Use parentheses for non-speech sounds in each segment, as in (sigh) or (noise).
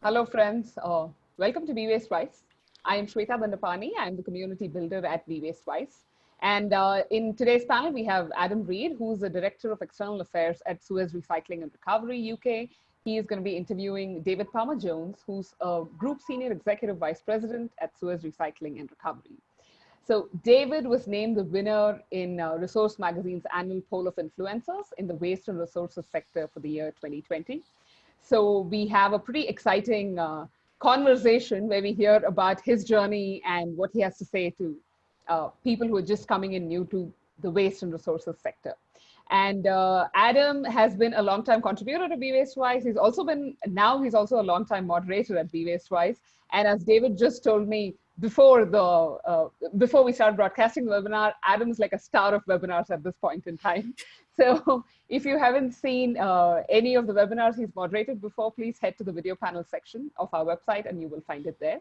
Hello, friends. Uh, welcome to Be Waste Wise. I am Shweta Bandapani. I'm the community builder at Be Waste Wise. And uh, in today's panel, we have Adam Reed, who's the Director of External Affairs at Suez Recycling and Recovery UK. He is going to be interviewing David Palmer Jones, who's a Group Senior Executive Vice President at Suez Recycling and Recovery. So David was named the winner in uh, Resource Magazine's annual poll of influencers in the waste and resources sector for the year 2020. So we have a pretty exciting uh, conversation where we hear about his journey and what he has to say to uh, people who are just coming in new to the waste and resources sector. And uh, Adam has been a long-time contributor to Be Waste Wise. He's also been, now he's also a long-time moderator at Be Waste Wise. And as David just told me before the, uh, before we start broadcasting the webinar, Adam's like a star of webinars at this point in time. (laughs) So if you haven't seen uh, any of the webinars he's moderated before, please head to the video panel section of our website and you will find it there.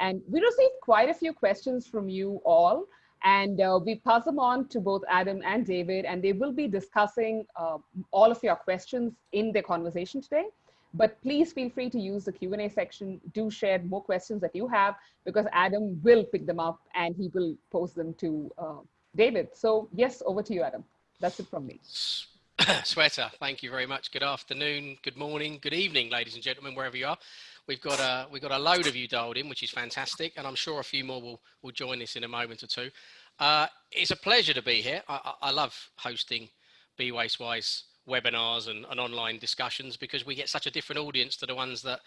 And we received quite a few questions from you all. And uh, we pass them on to both Adam and David, and they will be discussing uh, all of your questions in their conversation today. But please feel free to use the Q&A section. Do share more questions that you have because Adam will pick them up and he will pose them to uh, David. So yes, over to you, Adam. That's it from me. Shweta, (clears throat) thank you very much. Good afternoon, good morning, good evening, ladies and gentlemen, wherever you are. We've got a we've got a load of you dialed in, which is fantastic, and I'm sure a few more will will join us in a moment or two. Uh, it's a pleasure to be here. I, I, I love hosting Be Waste Wise webinars and, and online discussions because we get such a different audience to the ones that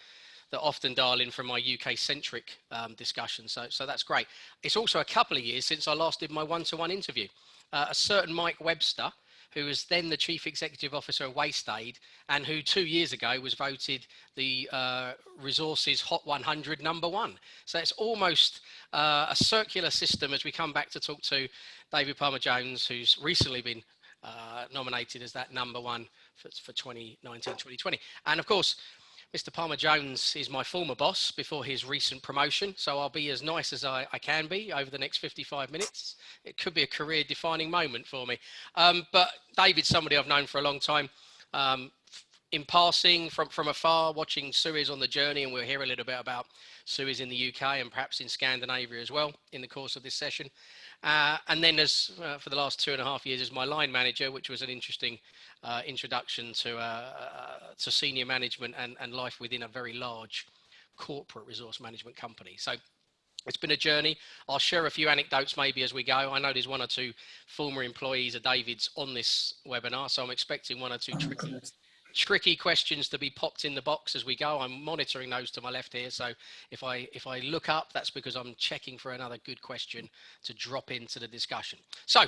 that often dial in from my UK centric um, discussions. So, so that's great. It's also a couple of years since I last did my one-to-one -one interview uh, a certain Mike Webster, who was then the chief executive officer of WasteAid and who two years ago was voted the uh, resources hot 100 number one. So it's almost uh, a circular system as we come back to talk to David Palmer Jones, who's recently been nominated as that number one for, for 2019, 2020. And of course, Mr. Palmer Jones is my former boss before his recent promotion, so I'll be as nice as I, I can be over the next 55 minutes. It could be a career defining moment for me. Um, but David's somebody I've known for a long time. Um, in passing from, from afar, watching Suez on the journey, and we'll hear a little bit about Suez in the UK and perhaps in Scandinavia as well in the course of this session. Uh, and then as uh, for the last two and a half years as my line manager, which was an interesting uh, introduction to, uh, uh, to senior management and, and life within a very large corporate resource management company. So it's been a journey. I'll share a few anecdotes maybe as we go. I know there's one or two former employees of David's on this webinar, so I'm expecting one or two tricky tricky questions to be popped in the box as we go. I'm monitoring those to my left here. So if I if I look up, that's because I'm checking for another good question to drop into the discussion. So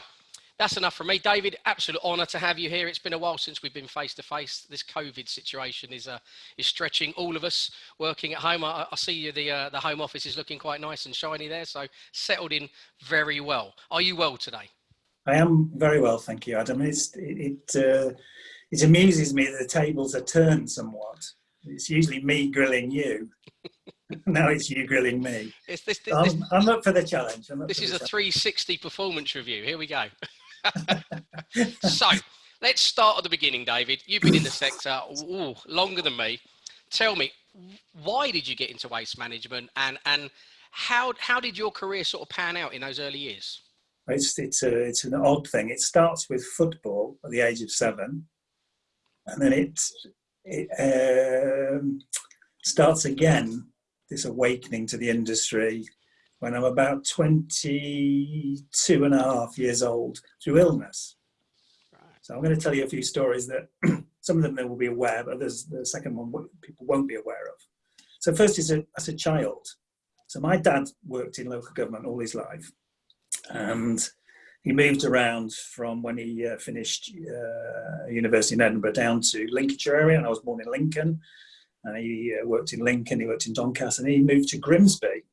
that's enough from me. David, absolute honour to have you here. It's been a while since we've been face to face. This COVID situation is uh, is stretching all of us working at home. I, I see you, the uh, the home office is looking quite nice and shiny there. So settled in very well. Are you well today? I am very well, thank you, Adam. It's, it, it uh, it amuses me that the tables are turned somewhat. It's usually me grilling you. (laughs) now it's you grilling me. This, this, I'm, I'm, up for the challenge. This is a 360 performance review. Here we go. (laughs) so let's start at the beginning, David. You've been in the sector ooh, longer than me. Tell me, why did you get into waste management and, and how, how did your career sort of pan out in those early years? It's, it's, a, it's an odd thing. It starts with football at the age of seven and then it, it um, starts again, this awakening to the industry when I'm about 22 and a half years old through illness. So I'm going to tell you a few stories that (clears throat) some of them they will be aware, of, but there's the second one people won't be aware of. So first is a, as a child. So my dad worked in local government all his life and he moved around from when he uh, finished uh, university in Edinburgh down to Lincolnshire area, and I was born in Lincoln. And he uh, worked in Lincoln, he worked in Doncaster, and he moved to Grimsby.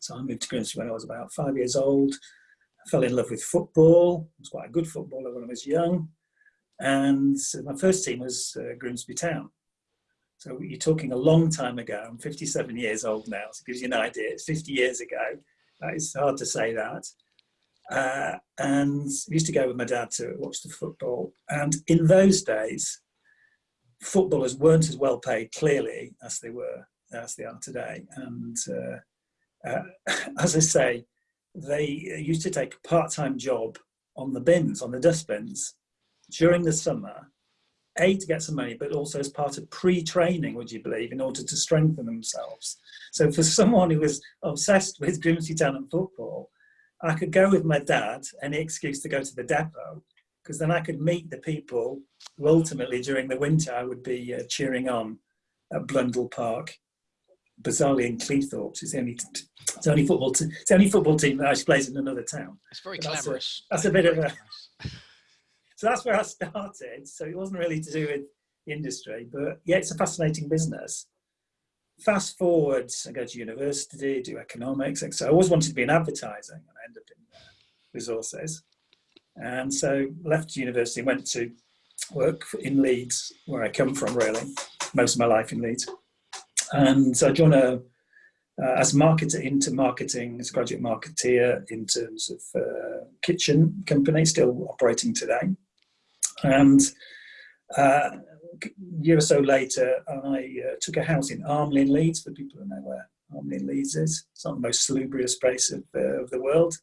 So I moved to Grimsby when I was about five years old. I fell in love with football. I was quite a good footballer when I was young. And my first team was uh, Grimsby Town. So you're talking a long time ago. I'm 57 years old now, so it gives you an idea. It's 50 years ago. It's hard to say that. Uh, and used to go with my dad to watch the football. And in those days, footballers weren't as well paid, clearly, as they were as they are today. And uh, uh, (laughs) as I say, they used to take a part-time job on the bins, on the dustbins, during the summer, a to get some money, but also as part of pre-training, would you believe, in order to strengthen themselves. So for someone who was obsessed with Grimsby Town and football, I could go with my dad, any excuse to go to the depot, because then I could meet the people who ultimately during the winter I would be uh, cheering on at Blundell Park. Bizarrely in Cleethorpes, it's the only, it's the only football, it's the only football team that actually plays in another town. It's very glamorous. That's a, that's a bit of a. (laughs) so that's where I started. So it wasn't really to do with industry, but yeah, it's a fascinating business. Fast forward, I go to university, do economics. So I always wanted to be in advertising, and I ended up in uh, resources. And so left university, went to work in Leeds, where I come from really, most of my life in Leeds. And so I joined a, uh, as marketer into marketing, as a graduate marketeer in terms of uh, kitchen company, still operating today. And uh, year or so later, I uh, took a house in Armley in Leeds, for people who know where Armley in Leeds is. It's not the most salubrious place of, uh, of the world.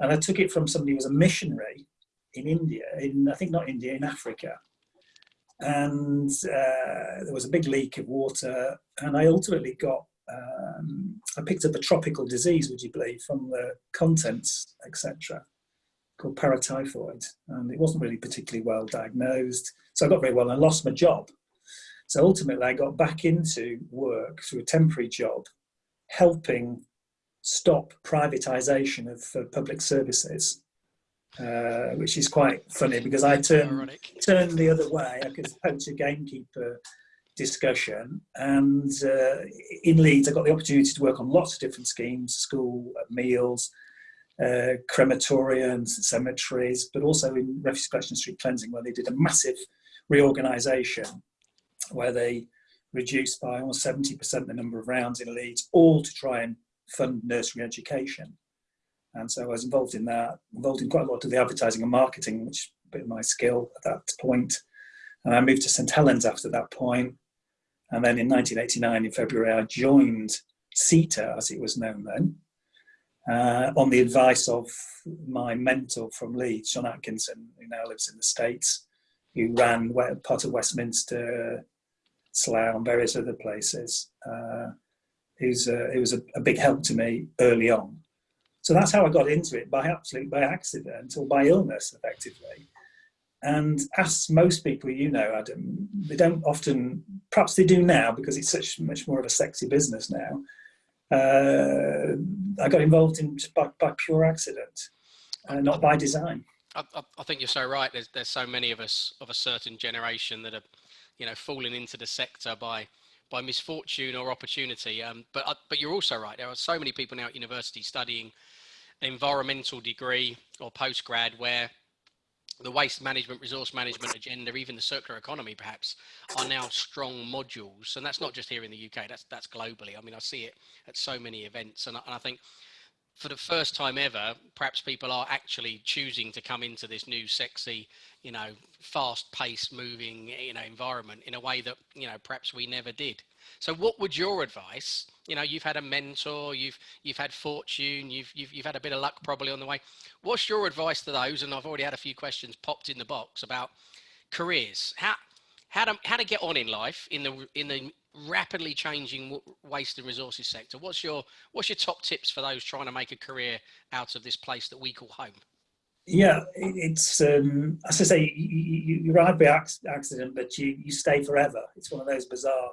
And I took it from somebody who was a missionary in India, in I think not India, in Africa. And uh, there was a big leak of water, and I ultimately got, um, I picked up a tropical disease, would you believe, from the contents, etc., called paratyphoid. And it wasn't really particularly well diagnosed. So I got very well and I lost my job. So ultimately, I got back into work through a temporary job, helping stop privatisation of uh, public services, uh, which is quite funny because I turned turned the other way. I could coach a gamekeeper discussion, and uh, in Leeds, I got the opportunity to work on lots of different schemes: school meals, uh, crematoriums, cemeteries, but also in refuse collection street cleansing, where they did a massive reorganisation, where they reduced by almost 70% the number of rounds in Leeds, all to try and fund nursery education. And so I was involved in that, involved in quite a lot of the advertising and marketing, which a bit of my skill at that point. And I moved to St Helens after that point. And then in 1989, in February, I joined SITA, as it was known then, uh, on the advice of my mentor from Leeds, John Atkinson, who now lives in the States, who ran part of Westminster, Slough, and various other places. Uh, is uh, it was a, a, big help to me early on. So that's how I got into it by absolutely by accident or by illness, effectively. And as most people you know, Adam, they don't often, perhaps they do now because it's such much more of a sexy business now. Uh, I got involved in by, by pure accident, uh, not by design. I, I, think you're so right. There's there's so many of us of a certain generation that are, you know, falling into the sector by by misfortune or opportunity. Um, but uh, but you're also right. There are so many people now at university studying an environmental degree or postgrad where the waste management, resource management agenda, even the circular economy, perhaps, are now strong modules. And that's not just here in the UK. That's that's globally. I mean, I see it at so many events, and, and I think for the first time ever, perhaps people are actually choosing to come into this new sexy, you know, fast-paced, moving, you know, environment in a way that you know perhaps we never did. So, what would your advice? You know, you've had a mentor, you've you've had fortune, you've you've you've had a bit of luck probably on the way. What's your advice to those? And I've already had a few questions popped in the box about careers. How how to how to get on in life in the in the rapidly changing waste and resources sector. What's your what's your top tips for those trying to make a career out of this place that we call home? Yeah, it's um, as I say, you, you arrive by accident, but you you stay forever. It's one of those bizarre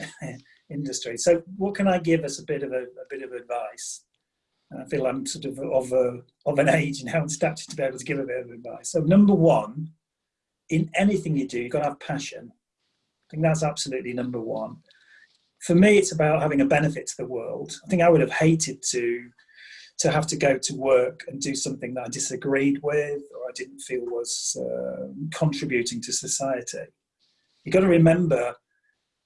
(laughs) industries. So, what can I give us a bit of a, a bit of advice? And I feel I'm sort of of a, of an age now and stature to be able to give a bit of advice. So, number one, in anything you do, you've got to have passion I think that's absolutely number one. For me, it's about having a benefit to the world. I think I would have hated to to have to go to work and do something that I disagreed with or I didn't feel was uh, contributing to society. You've got to remember,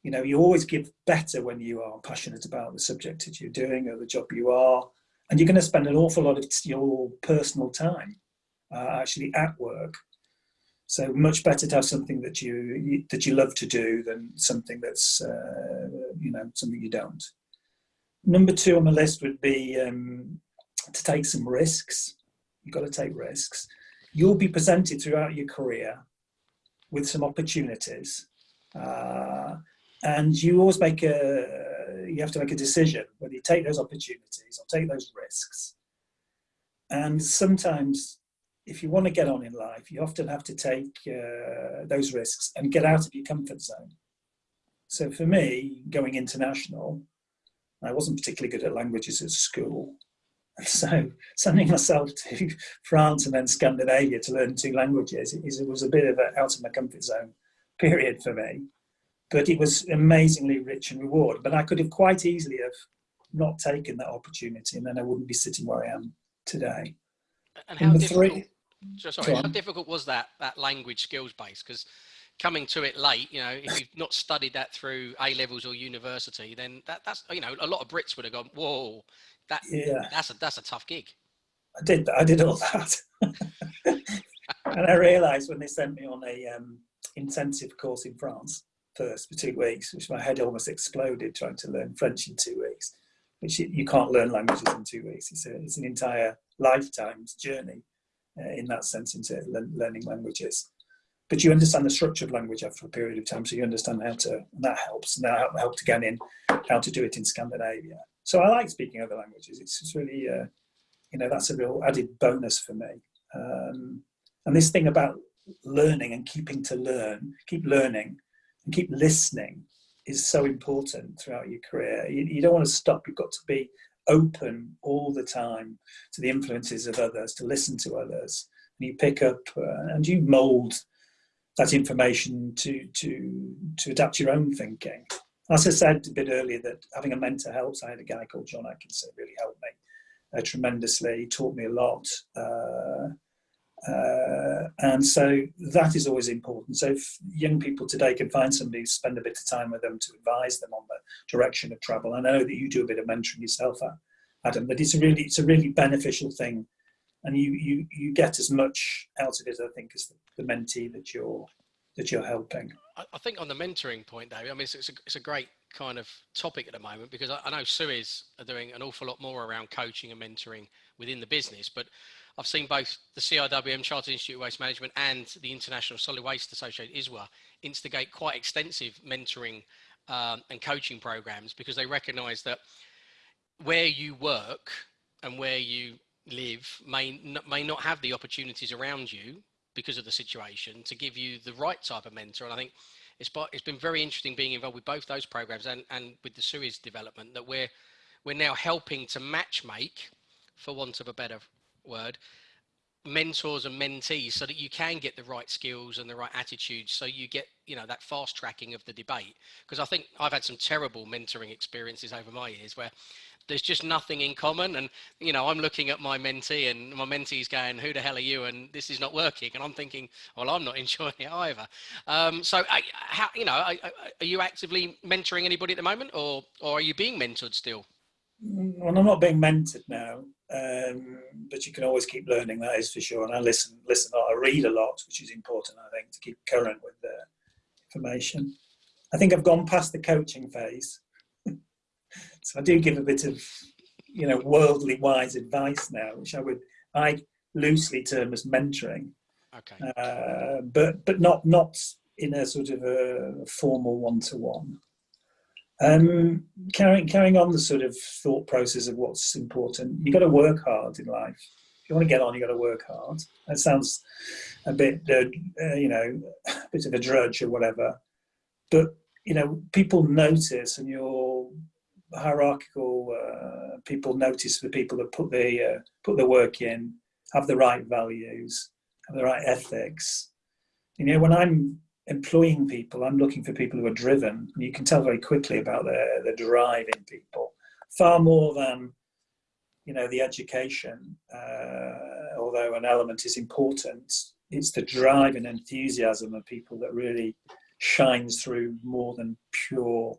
you know, you always give better when you are passionate about the subject that you're doing or the job you are, and you're going to spend an awful lot of your personal time uh, actually at work so much better to have something that you that you love to do than something that's uh, you know something you don't. Number two on the list would be um, to take some risks. You've got to take risks. You'll be presented throughout your career with some opportunities, uh, and you always make a you have to make a decision whether you take those opportunities or take those risks. And sometimes if you want to get on in life, you often have to take uh, those risks and get out of your comfort zone. So for me, going international, I wasn't particularly good at languages at school. and (laughs) So sending myself to (laughs) France and then Scandinavia to learn two languages it was a bit of an out of my comfort zone period for me. But it was amazingly rich and reward. But I could have quite easily have not taken that opportunity and then I wouldn't be sitting where I am today. And how difficult, three, so sorry, how difficult was that that language skills base? Because coming to it late, you know, if you've not studied that through A levels or university, then that, that's you know, a lot of Brits would have gone, "Whoa, that yeah. that's a that's a tough gig." I did I did all that, (laughs) and I realised when they sent me on a um, intensive course in France first for two weeks, which my head almost exploded trying to learn French in two weeks. Which you, you can't learn languages in two weeks. It's a, it's an entire lifetime's journey uh, in that sense into learning languages but you understand the structure of language after a period of time, so you understand how to, and that helps, and that helped again in how to do it in Scandinavia. So I like speaking other languages. It's really, uh, you know, that's a real added bonus for me. Um, and this thing about learning and keeping to learn, keep learning and keep listening is so important throughout your career. You, you don't want to stop. You've got to be open all the time to the influences of others, to listen to others. And you pick up uh, and you mold that information to to to adapt your own thinking. As I said a bit earlier, that having a mentor helps. I had a guy called John Atkinson really helped me uh, tremendously. He taught me a lot, uh, uh, and so that is always important. So if young people today can find somebody, spend a bit of time with them to advise them on the direction of travel. I know that you do a bit of mentoring yourself, Adam, but it's a really it's a really beneficial thing and you you you get as much out of it, I think, as the, the mentee that you're that you're helping. I think on the mentoring point, David, I mean, it's, it's, a, it's a great kind of topic at the moment because I, I know Suez are doing an awful lot more around coaching and mentoring within the business, but I've seen both the CIWM, Chartered Institute of Waste Management, and the International Solid Waste Association, ISWA, instigate quite extensive mentoring um, and coaching programs because they recognise that where you work and where you live may may not have the opportunities around you because of the situation to give you the right type of mentor. And I think it's it's been very interesting being involved with both those programs and and with the Suez development that we're we're now helping to match make, for want of a better word, mentors and mentees so that you can get the right skills and the right attitudes so you get you know that fast tracking of the debate. Because i think i've had some terrible mentoring experiences over my years where there's just nothing in common and you know i'm looking at my mentee and my mentee's going who the hell are you? And this is not working and i'm thinking well i'm not (laughs) enjoying it either. Um, so I, how you know I, I, are you actively mentoring anybody at the moment or or are you being mentored still well i'm not being mentored now um, but you can always keep learning that is for sure and i listen listen a lot i read a lot which is important i think to keep current with the information i think i've gone past the coaching phase (laughs) so I do give a bit of, you know, worldly wise advice now, which I would I loosely term as mentoring. Okay. Uh, but but not not in a sort of a formal one to one. Um, carrying carrying on the sort of thought process of what's important, you've got to work hard in life. If you want to get on, you've got to work hard. That sounds a bit, uh, you know, a bit of a drudge or whatever, but you know, people notice, and you're hierarchical uh, people notice the people that put the uh, put the work in, have the right values, have the right ethics. You know, when I'm employing people, I'm looking for people who are driven. And you can tell very quickly about the the drive in people, far more than you know the education. Uh, although an element is important, it's the drive and enthusiasm of people that really shines through more than pure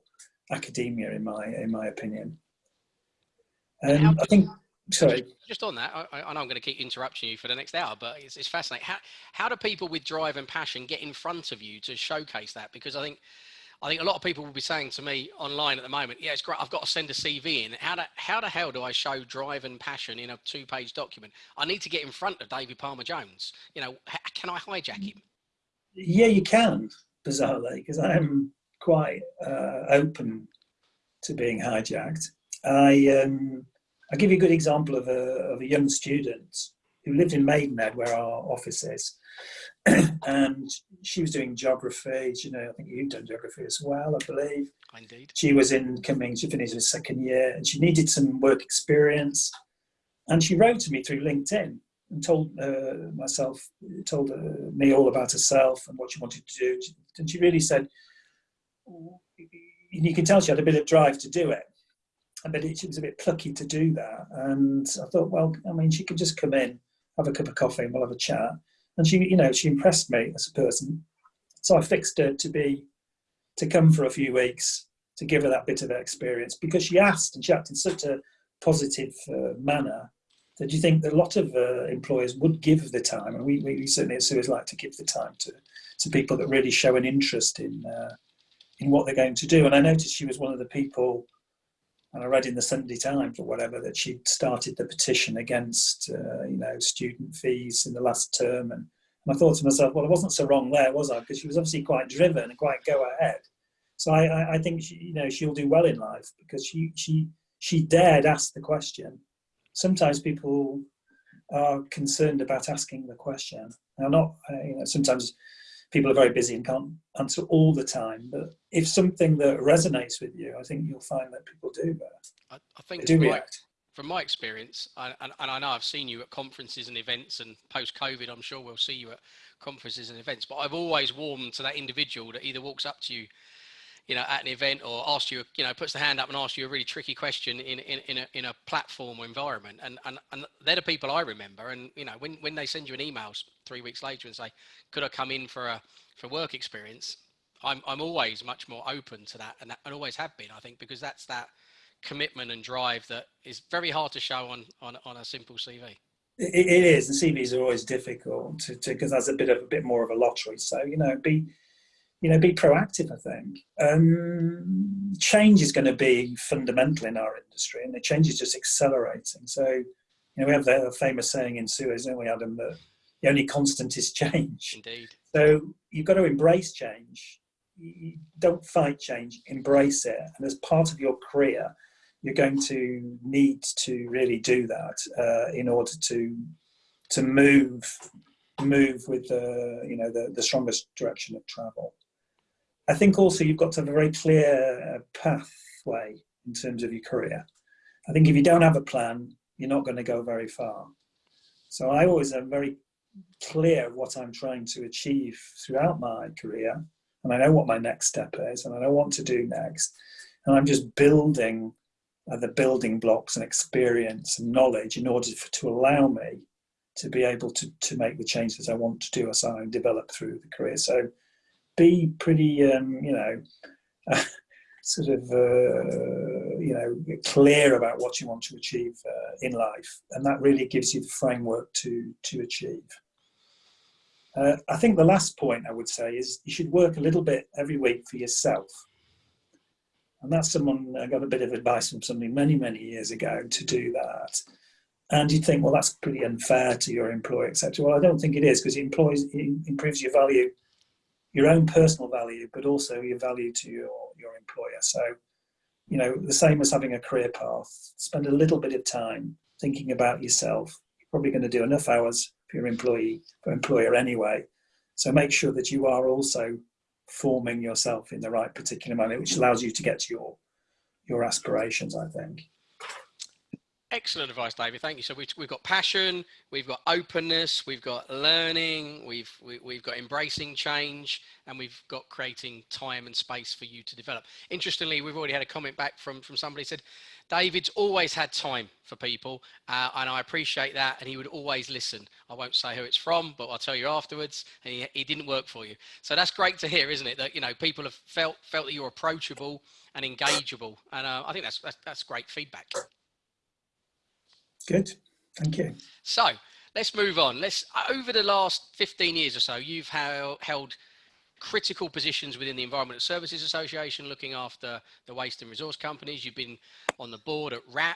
academia, in my in my opinion. Um, I think. Sorry. Just, just on that, I, I, know I'm going to keep interrupting you for the next hour, but it's, it's fascinating. How how do people with drive and passion get in front of you to showcase that? Because I think I think a lot of people will be saying to me online at the moment, yeah, it's great. I've got to send a CV in. How, do, how the hell do I show drive and passion in a two page document? I need to get in front of David Palmer Jones. You know, can I hijack him? Yeah, you can, bizarrely, because I'm quite uh, open to being hijacked. I, um, I'll give you a good example of a, of a young student who lived in Maidenhead, where our office is. (clears throat) and she was doing geography. You know, I think you've done geography as well, I believe. Indeed. She was in coming. She finished her second year, and she needed some work experience. And she wrote to me through LinkedIn and told uh, myself, told uh, me all about herself and what she wanted to do. And she really said, you can tell she had a bit of drive to do it. But she was a bit plucky to do that. And I thought, well, I mean, she could just come in, have a cup of coffee, and we'll have a chat and she, you know, she impressed me as a person. So I fixed her to be, to come for a few weeks to give her that bit of experience because she asked and she acted in such a positive uh, manner that you think that a lot of uh, employers would give the time, and we, we certainly at Suez like to give the time to, to people that really show an interest in, uh, in what they're going to do. And I noticed she was one of the people and I read in the Sunday Times or whatever that she'd started the petition against, uh, you know, student fees in the last term. And, and, I thought to myself, well, I wasn't so wrong there, was I? Because she was obviously quite driven and quite go ahead. So I, I, think, she, you know, she'll do well in life because she, she, she dared ask the question. Sometimes people are concerned about asking the question. Now, not, uh, you know, sometimes people are very busy and can't answer all the time. But if something that resonates with you, I think you'll find that people do that. I, I think do react. From my experience, and, and, I know I've seen you at conferences and events, and post COVID, I'm sure we'll see you at conferences and events. But I've always warmed to that individual that either walks up to you you know, at an event or asks you, you know, puts the hand up and asks you a really tricky question in, in, in, a, in a platform or environment. And, and, and they're the people I remember. And, you know, when, when they send you an email three weeks later and say, could I come in for a, for work experience? I'm, I'm always much more open to that and, that, and always have been, I think, because that's that commitment and drive that is very hard to show on, on, on a simple CV. It, it is, and CVs are always difficult to because that's a bit of a bit more of a lottery. So you know, be you know, be proactive, I think. Um, change is going to be fundamental in our industry and the change is just accelerating. So, you know, we have the famous saying in Suez, don't we, Adam, that the only constant is change. Indeed. So you've got to embrace change. You don't fight change, embrace it. And as part of your career, you're going to need to really do that uh, in order to to move move with the you know the, the strongest direction of travel. I think also you've got to have a very clear uh, pathway in terms of your career. I think if you don't have a plan, you're not going to go very far. So I always am very clear of what I'm trying to achieve throughout my career, and I know what my next step is, and I know what to do next. And I'm just building the building blocks and experience and knowledge in order for, to allow me to be able to, to make the changes I want to do as I develop through the career. So be pretty, um, you know, (laughs) sort of, uh, you know, clear about what you want to achieve uh, in life, and that really gives you the framework to to achieve. Uh, I think the last point I would say is you should work a little bit every week for yourself. And that's someone I got a bit of advice from somebody many, many years ago to do that. And you think, well, that's pretty unfair to your employer, etc. Well, I don't think it is because it, it improves your value your own personal value, but also your value to your, your employer. So, you know, the same as having a career path, spend a little bit of time thinking about yourself. You're probably going to do enough hours for your employee, for employer anyway. So make sure that you are also forming yourself in the right particular manner, which allows you to get to your, your aspirations, I think. Excellent advice, David. Thank you. So we've, we've got passion, we've got openness, we've got learning, we've we, have we have got embracing change, and we've got creating time and space for you to develop. Interestingly, we've already had a comment back from from somebody who said, David's always had time for people, uh, and I appreciate that. And he would always listen. I won't say who it's from, but I'll tell you afterwards. And he, he didn't work for you, so that's great to hear, isn't it? That you know people have felt felt that you're approachable and engageable, and uh, I think that's, that's that's great feedback. Good, thank you. So let's move on. Let's over the last 15 years or so, you've held critical positions within the Environmental Services Association, looking after the waste and resource companies. You've been on the board at WRAP.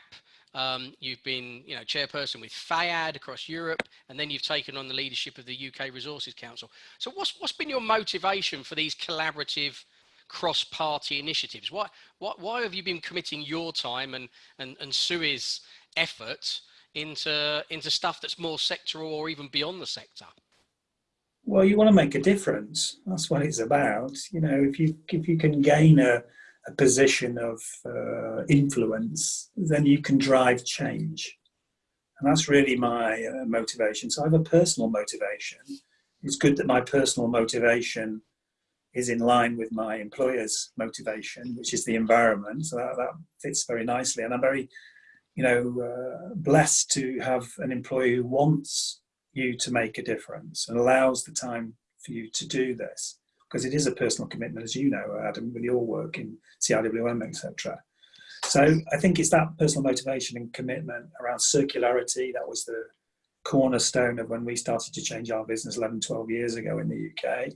Um, you've been, you know, chairperson with FEAD across Europe, and then you've taken on the leadership of the UK Resources Council. So, what's what's been your motivation for these collaborative, cross-party initiatives? Why, why, why have you been committing your time and and and Suez's effort into into stuff that's more sectoral or even beyond the sector? Well, you want to make a difference. That's what it's about. You know, if you if you can gain a, a position of uh, influence, then you can drive change, and that's really my uh, motivation. So I have a personal motivation. It's good that my personal motivation is in line with my employer's motivation, which is the environment. So that, that fits very nicely, and I'm very, you know, uh, blessed to have an employee who wants you to make a difference and allows the time for you to do this because it is a personal commitment, as you know, Adam, with your work in CIWM, etc. So I think it's that personal motivation and commitment around circularity that was the cornerstone of when we started to change our business 11, 12 years ago in the UK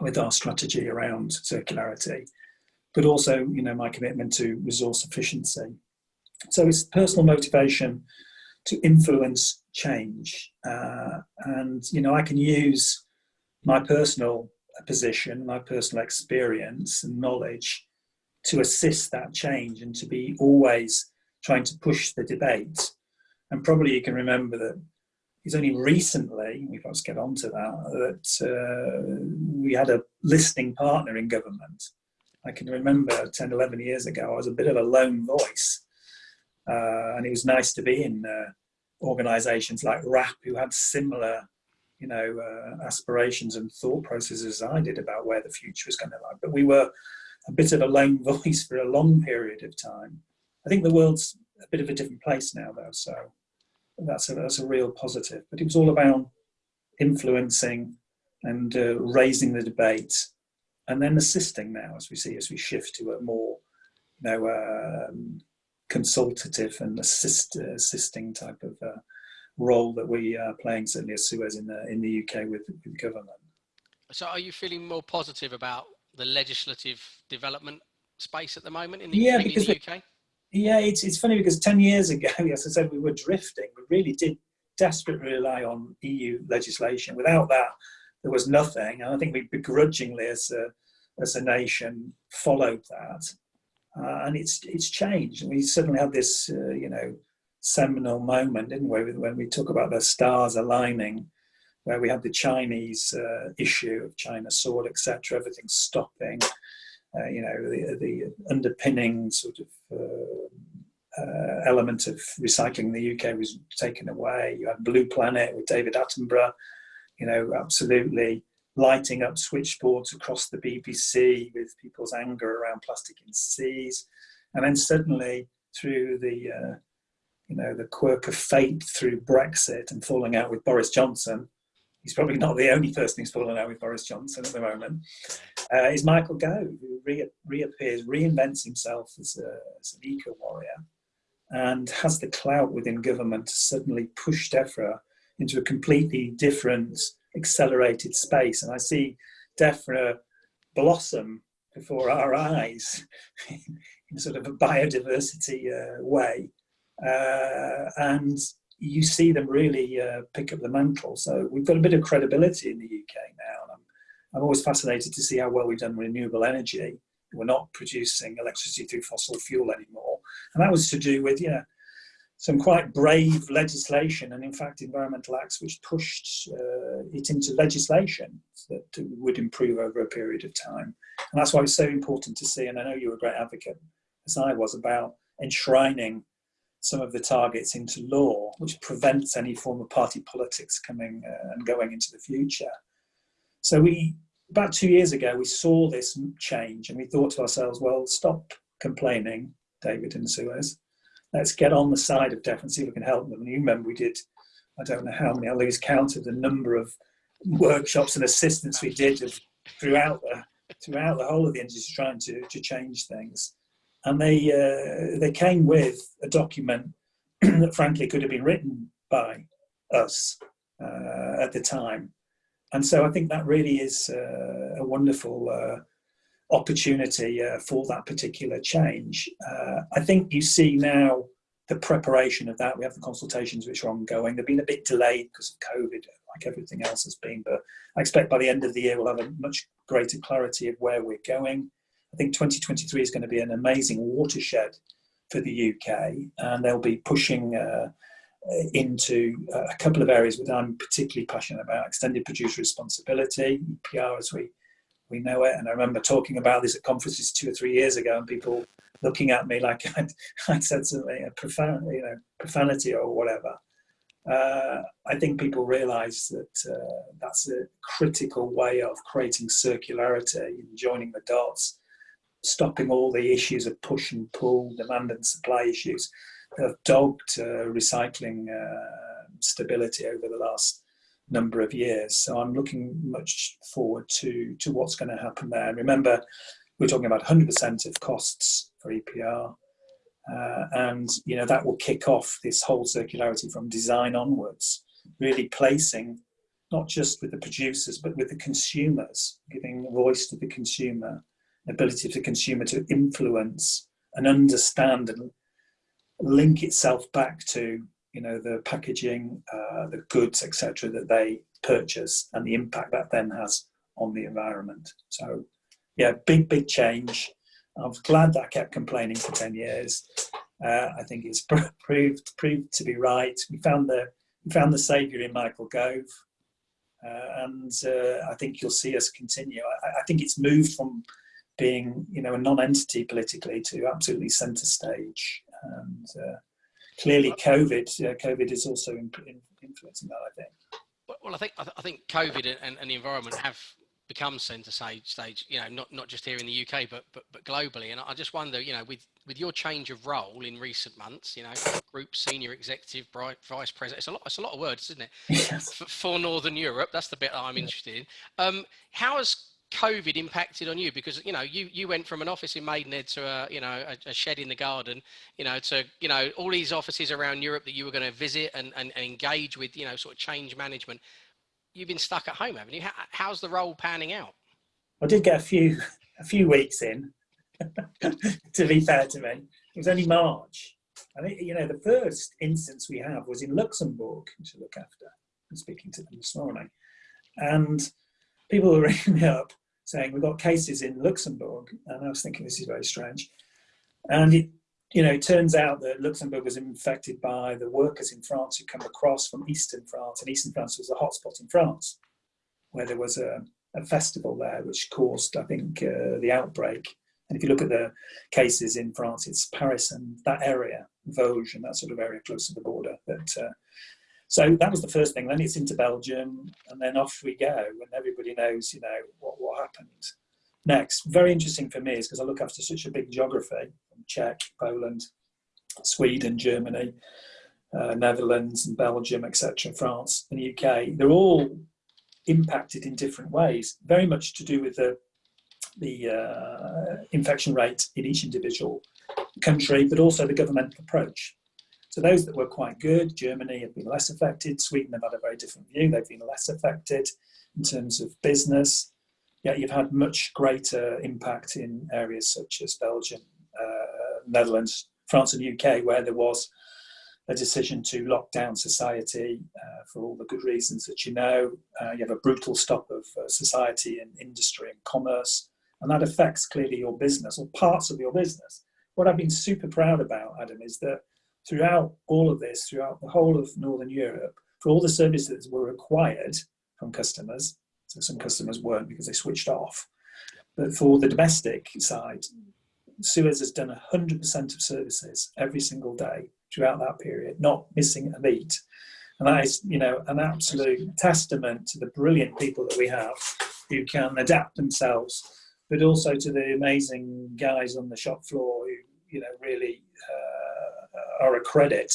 with our strategy around circularity, but also, you know, my commitment to resource efficiency. So it's personal motivation to influence change. Uh, and, you know, I can use my personal position, my personal experience and knowledge to assist that change and to be always trying to push the debate. And probably you can remember that it's only recently, we perhaps get onto that, that uh, we had a listening partner in government. I can remember 10, 11 years ago, I was a bit of a lone voice. Uh, and it was nice to be in uh, organizations like WRAP who had similar you know, uh, aspirations and thought processes as I did about where the future was going to lie. But we were a bit of a lone (laughs) voice for a long period of time. I think the world's a bit of a different place now, though, so that's a, that's a real positive. But it was all about influencing and uh, raising the debate and then assisting now as we see as we shift to a more you know um, consultative and assist, assisting type of uh, role that we are playing certainly as Suez in the in the UK with, with government. So, are you feeling more positive about the legislative development space at the moment in the, yeah, because the UK? yeah, it's it's funny because ten years ago, (laughs) as I said, we were drifting. We really did desperately rely on EU legislation. Without that, there was nothing. And I think we begrudgingly, as a as a nation, followed that. Uh, and it's it's changed. We certainly had this, uh, you know, seminal moment, didn't we, when we talk about the stars aligning, where we had the Chinese uh, issue of China sword, etc. Everything stopping. Uh, you know, the, the underpinning sort of uh, uh, element of recycling in the UK was taken away. You had Blue Planet with David Attenborough. You know, absolutely lighting up switchboards across the BBC with people's anger around plastic in seas. And then suddenly through the, uh, you know, the quirk of fate through Brexit and falling out with Boris Johnson, he's probably not the only person who's fallen out with Boris Johnson at the moment, uh, is Michael Gove, who re reappears, reinvents himself as, a, as an eco-warrior and has the clout within government to suddenly push DEFRA into a completely different accelerated space. And I see DEFRA blossom before our eyes (laughs) in sort of a biodiversity uh, way. Uh, and you see them really uh, pick up the mantle. So we've got a bit of credibility in the UK now. And I'm, I'm always fascinated to see how well we've done renewable energy. We're not producing electricity through fossil fuel anymore. And that was to do with, you know, some quite brave legislation and in fact environmental acts which pushed uh, it into legislation that would improve over a period of time. And that's why it's so important to see, and I know you're a great advocate, as I was, about enshrining some of the targets into law, which prevents any form of party politics coming uh, and going into the future. So we, about two years ago, we saw this change and we thought to ourselves, well, stop complaining, David and Suez let's get on the side of DEFRA and see if we can help them. And you remember we did, I don't know how many, I lose count of the number of workshops and assistance we did throughout the throughout the whole of the industry trying to, to change things. And they uh, they came with a document (clears throat) that frankly could have been written by us uh, at the time. and so I think that really is uh, a wonderful uh, opportunity uh, for that particular change. Uh, I think you see now the preparation of that. We have the consultations which are ongoing. They've been a bit delayed because of COVID, like everything else has been, but I expect by the end of the year we'll have a much greater clarity of where we're going. I think 2023 is going to be an amazing watershed for the UK, and they'll be pushing uh, into a couple of areas that I'm particularly passionate about: extended producer responsibility, EPR, as we we know it. And I remember talking about this at conferences two or three years ago, and people looking at me like (laughs) I'd, I'd said something a you know, profanity or whatever. Uh, I think people realise that uh, that's a critical way of creating circularity and joining the dots, stopping all the issues of push and pull, demand and supply issues that have dogged uh, recycling stability over the last number of years. So I'm looking much forward to, to what's going to happen there. And remember, we're talking about 100% of costs for EPR. Uh, and you know that will kick off this whole circularity from design onwards, really placing not just with the producers but with the consumers, giving voice to the consumer, ability of the consumer to influence and understand and link itself back to you know the packaging, uh, the goods, etc. that they purchase and the impact that then has on the environment. So yeah, big big change. I was glad that I kept complaining for 10 years. Uh, I think it's (laughs) proved proved to be right. We found the we found the saviour in Michael Gove, uh, and uh, I think you'll see us continue. I, I, think it's moved from being you know a non-entity politically to absolutely centre stage, and uh, clearly COVID uh, COVID is also in, in influencing that. I think. Well, I think I, think COVID and, and the environment have become centre stage, stage, you know, not not just here in the UK, but but but globally. And I just wonder, you know, with with your change of role in recent months, you know, group senior executive, vice president, it's a lot, it's a lot of words, isn't it? (laughs) Yes. For, for Northern Europe, that's the bit I'm interested in. Um, how has COVID impacted on you? Because you know, you you went from an office in Maidenhead to a you know a, a, shed in the garden, you know, to you know all these offices around Europe that you were going to visit and, and, and engage with, you know, sort of change management you've been stuck at home, haven't you? How, how's the role panning out? I did get a few a few weeks in. (laughs) to be fair to me, it was only March. I think you know the first instance we have was in Luxembourg, to look after. I'm speaking to them this morning, and people were (laughs) ringing me up saying we've got cases in Luxembourg, and I was thinking this is very strange. And it you know, it turns out that Luxembourg was infected by the workers in France who come across from eastern France, and eastern France was a hotspot in France, where there was a, a festival there which caused, I think, uh, the outbreak. And if you look at the cases in France, it's Paris and that area, Vosges, and that sort of area close to the border. That, uh, so that was the first thing. Then it's into Belgium, and then off we go, and everybody knows, you know, what, what happened next. Very interesting for me is because I look after such a big geography Czech, Poland, Sweden, Germany, uh, Netherlands, and Belgium, etc., France, and the UK. They're all impacted in different ways, very much to do with the the uh, infection rate in each individual country, but also the governmental approach. So those that were quite good, Germany have been less affected, Sweden have had a very different view, they've been less affected in terms of business. Yet you've had much greater impact in areas such as Belgium, Netherlands, France, and UK, where there was a decision to lock down society uh, for all the good reasons that you know. Uh, you have a brutal stop of uh, society and industry and commerce, and that affects clearly your business or parts of your business. What I've been super proud about, Adam, is that throughout all of this, throughout the whole of Northern Europe, for all the services that were required from customers, so some customers weren't because they switched off, but for the domestic side, Suez has done 100% of services every single day throughout that period, not missing a beat. And that is, you know, an absolute testament to the brilliant people that we have who can adapt themselves, but also to the amazing guys on the shop floor who, you know, really are a credit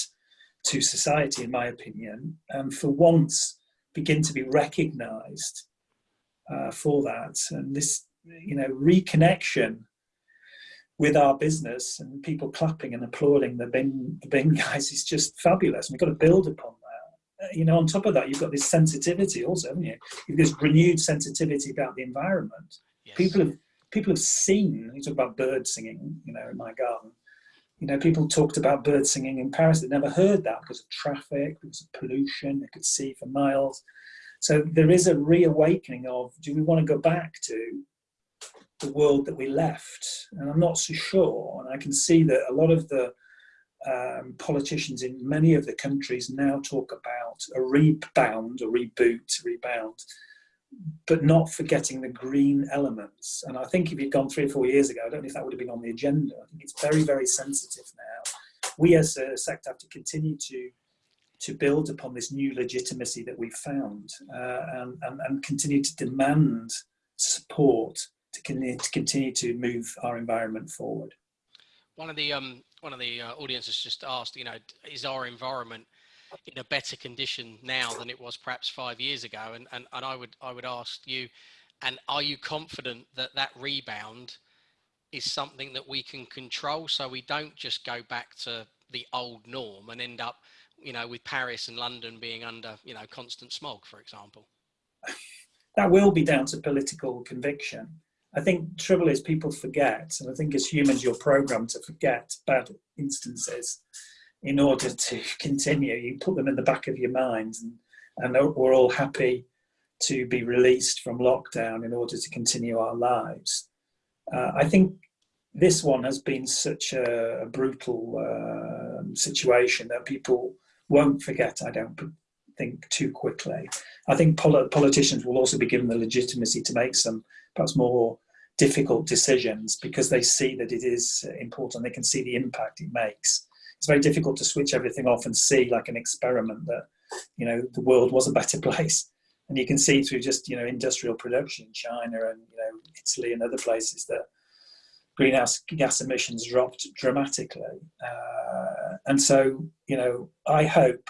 to society, in my opinion, and for once begin to be recognised uh, for that. And this, you know, reconnection with our business and people clapping and applauding the bin, the bin guys is just fabulous. And we've got to build upon that. you know, on top of that, you've got this sensitivity also, haven't you? You've this renewed sensitivity about the environment. Yes. People have people have seen. You talk about birds singing, you know, in my garden. You know, people talked about birds singing in Paris. They'd never heard that because of traffic, because of pollution. They could see for miles. So there is a reawakening of: Do we want to go back to the world that we left? And I'm not so sure. And I can see that a lot of the um, politicians in many of the countries now talk about a rebound, a reboot, a rebound, but not forgetting the green elements. And I think if you'd gone three or four years ago, I don't know if that would have been on the agenda. I think it's very, very sensitive now. We as a sector have to continue to to build upon this new legitimacy that we've found uh, and, and, and, continue to demand support to, to continue to move our environment forward. One of the um, one of the uh, audiences just asked, you know, is our environment in a better condition now than it was perhaps five years ago? And and, and I would I would ask you, and are you confident that that rebound is something that we can control, so we don't just go back to the old norm and end up, you know, with Paris and London being under, you know, constant smog, for example? (laughs) That will be down to political conviction. I think trouble is people forget, and I think as humans you're programmed to forget bad instances in order to (laughs) continue. You put them in the back of your mind, and, and we're all happy to be released from lockdown in order to continue our lives. Uh, I think this one has been such a, a brutal uh, situation that people won't forget, I don't think, too quickly. I think pol politicians will also be given the legitimacy to make some perhaps more difficult decisions because they see that it is important. They can see the impact it makes. It's very difficult to switch everything off and see like an experiment that, you know, the world was a better (laughs) place. And you can see through just, you know, industrial production in China and, you know, Italy and other places that greenhouse gas emissions dropped dramatically. Uh, and so, you know, I hope,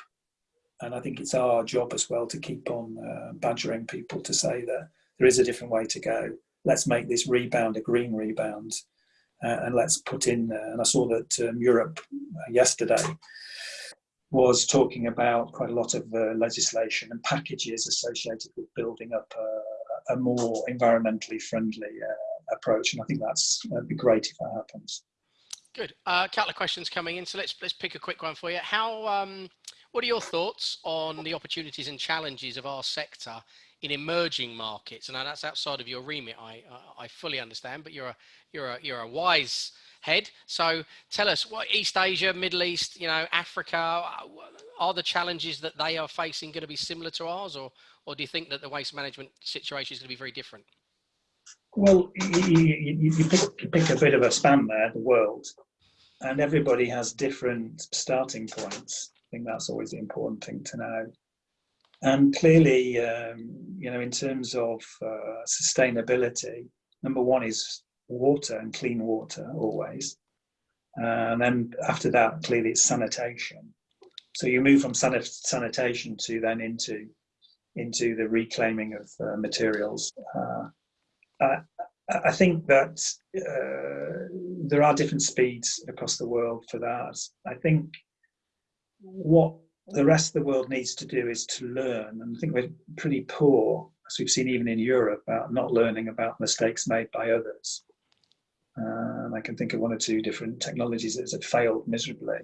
and I think it's our job as well to keep on uh, badgering people to say that there is a different way to go let's make this rebound a green rebound and let's put in, uh, and I saw that um, Europe uh, yesterday was talking about quite a lot of uh, legislation and packages associated with building up a, more environmentally friendly uh, approach. And I think that's that'd be great if that happens. Good. A uh, couple of questions coming in. So let's let's pick a quick one for you. How um, what are your thoughts on the opportunities and challenges of our sector in emerging markets, and that's outside of your remit. I I fully understand, but you're a you're a you're a wise head. So tell us what East Asia, Middle East, you know, Africa, uh, are the challenges that they are facing going to be similar to ours, or or do you think that the waste management situation is going to be very different? Well, you, you, you, pick, you pick a bit of a span there, the world, and everybody has different starting points. I think that's always the important thing to know. And clearly, um, you know, in terms of uh, sustainability, number one is water and clean water always. and then after that, clearly it's sanitation. So you move from sanitation to then into into the reclaiming of uh, materials. Uh, I, I, think that uh, there are different speeds across the world for that. I think what the rest of the world needs to do is to learn. And I think we're pretty poor, as we've seen even in Europe, about not learning about mistakes made by others. Um, I can think of one or two different technologies that have failed miserably.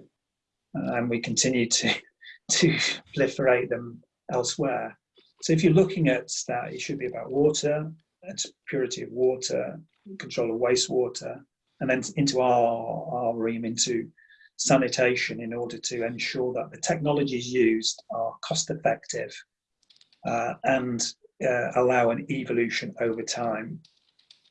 Uh, and we continue to, (laughs) to proliferate them elsewhere. So if you're looking at that, it should be about water, it's purity of water, control of wastewater, and then into our, our realm, into sanitation in order to ensure that the technologies used are cost effective uh, and uh, allow an evolution over time.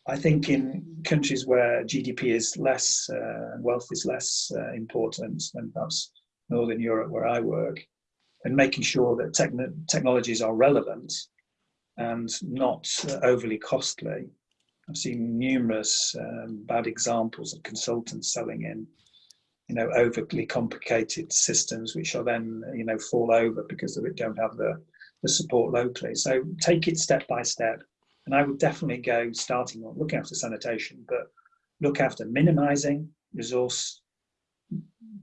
I think in countries where GDP is less, uh, wealth is less uh, important than perhaps Northern Europe where I work, and making sure that technologies are relevant and not overly costly. I've seen numerous um, bad examples of consultants selling in you know, overly complicated systems, which are then, you know, fall over because they don't have the, the support locally. So take it step by step. And I would definitely go starting on looking after sanitation, but look after minimizing resource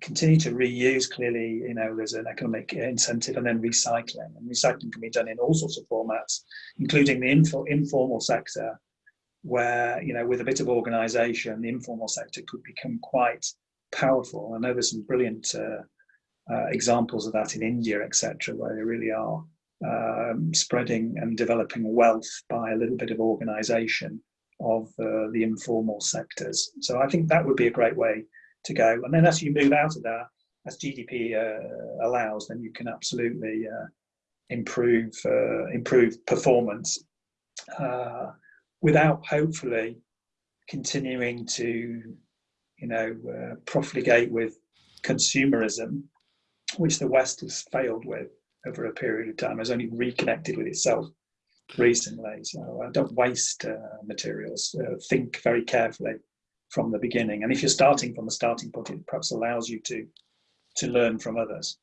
continue to reuse. Clearly, you know, there's an economic incentive, and then recycling. And recycling can be done in all sorts of formats, including the info, informal sector, where you know, with a bit of organisation, the informal sector could become quite powerful. I know there's some brilliant uh, uh, examples of that in India, etc., where they really are um, spreading and developing wealth by a little bit of organisation of uh, the informal sectors. So I think that would be a great way to go. And then as you move out of that, as GDP uh, allows, then you can absolutely uh, improve uh, improve performance without hopefully continuing to, you know, uh, profligate with consumerism, which the West has failed with over a period of time, has only reconnected with itself recently. So uh, don't waste uh, materials. Uh, think very carefully from the beginning. And if you're starting from a starting point, it perhaps allows you to to learn from others.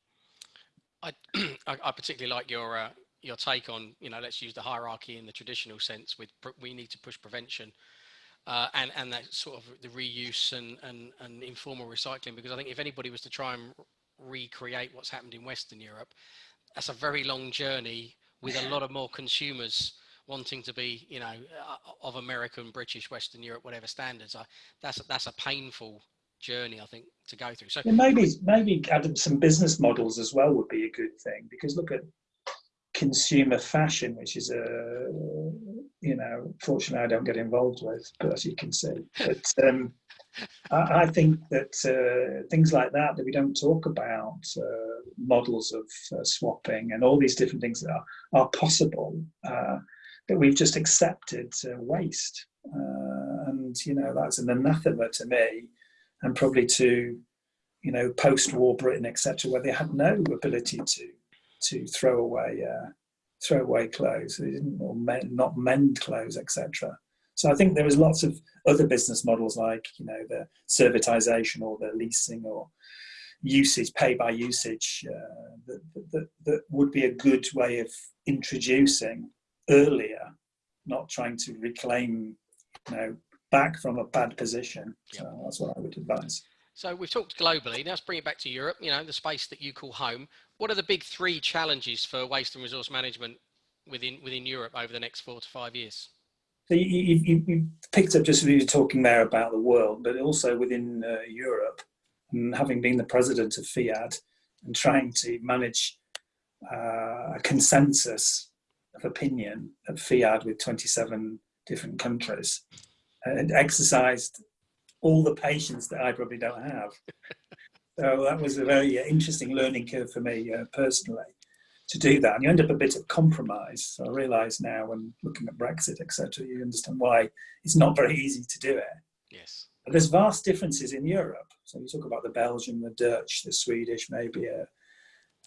I, (clears throat) I particularly like your uh, your take on you know let's use the hierarchy in the traditional sense with we need to push prevention uh, and and that sort of the reuse and, and and informal recycling because I think if anybody was to try and recreate what's happened in Western Europe, that's a very long journey with a lot of more consumers wanting to be, you know, uh, of American, British, Western Europe, whatever standards. I, that's that's a painful journey, I think, to go through. So yeah, maybe maybe adding some business models as well would be a good thing because look at consumer fashion, which is a you know, fortunately I don't get involved with, but as you can see, but um, I, I, think that uh, things like that that we don't talk about, uh, models of uh, swapping and all these different things that are are possible uh, that we've just accepted waste. Uh, and, you know, that's an anathema to me and probably to, you know, post-war Britain, etc., where they had no ability to to throw away uh, throw away clothes. They didn't or mend, not mend clothes, etc. So I think there is lots of other business models like you know the servitization or the leasing or usage, pay by usage, uh, that, that, that would be a good way of introducing earlier, not trying to reclaim, you know, back from a bad position. So that's what I would advise. So we've talked globally. Now let's bring it back to Europe. You know, the space that you call home. What are the big three challenges for waste and resource management within within Europe over the next four to five years? So you, you, you picked up just as you were talking there about the world, but also within uh, Europe, and having been the president of FEAD and trying to manage uh, a consensus of opinion at FEAD with 27 different countries and exercised all the patience that I probably don't have. So that was a very uh, interesting learning curve for me uh, personally to do that. And you end up a bit of compromise. So I realise now when looking at Brexit, etc., you understand why it's not very easy to do it. Yes. But there's vast differences in Europe. So you talk about the Belgian, the Dutch, the Swedish, maybe uh,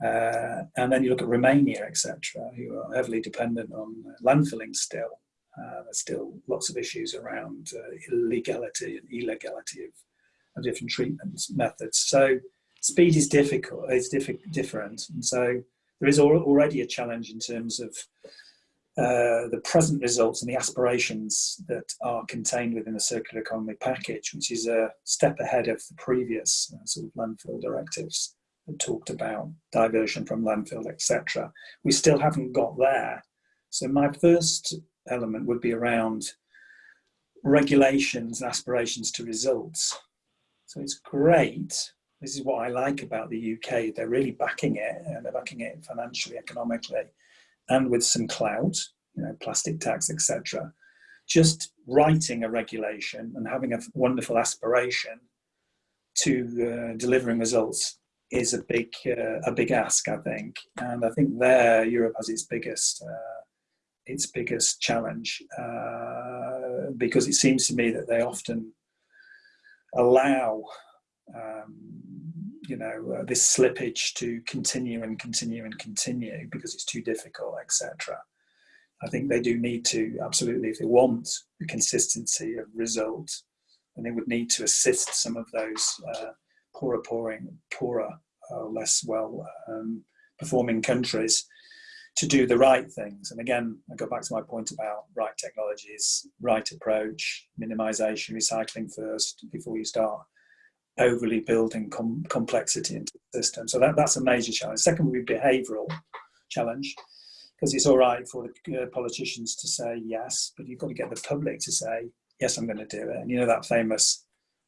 uh, and then you look at Romania, etc., who are heavily dependent on landfilling still. Uh, there's still lots of issues around uh, illegality and illegality of, of, different treatment methods. So speed is difficult, it's diff different. And so there is al already a challenge in terms of uh, the present results and the aspirations that are contained within the circular economy package, which is a step ahead of the previous uh, sort of landfill directives that talked about diversion from landfill, etc. We still haven't got there. So my first element would be around regulations and aspirations to results. So it's great. This is what I like about the UK. They're really backing it and they're backing it financially, economically, and with some clout, you know, plastic tax, etc. Just writing a regulation and having a wonderful aspiration to uh, delivering results is a big uh, a big ask, I think, and I think there Europe has its biggest uh, its biggest challenge uh, because it seems to me that they often allow um, you know uh, this slippage to continue and continue and continue because it's too difficult, etc. I think they do need to absolutely, if they want the consistency of result, then they would need to assist some of those uh, poorer, pouring, poorer, uh, less well um, performing countries to do the right things. And again, I go back to my point about right technologies, right approach, minimization, recycling first before you start overly building com complexity into the system. So that, that's a major challenge. Second would be behavioural challenge, because it's all right for the uh, politicians to say yes, but you've got to get the public to say, yes, I'm going to do it. And you know that famous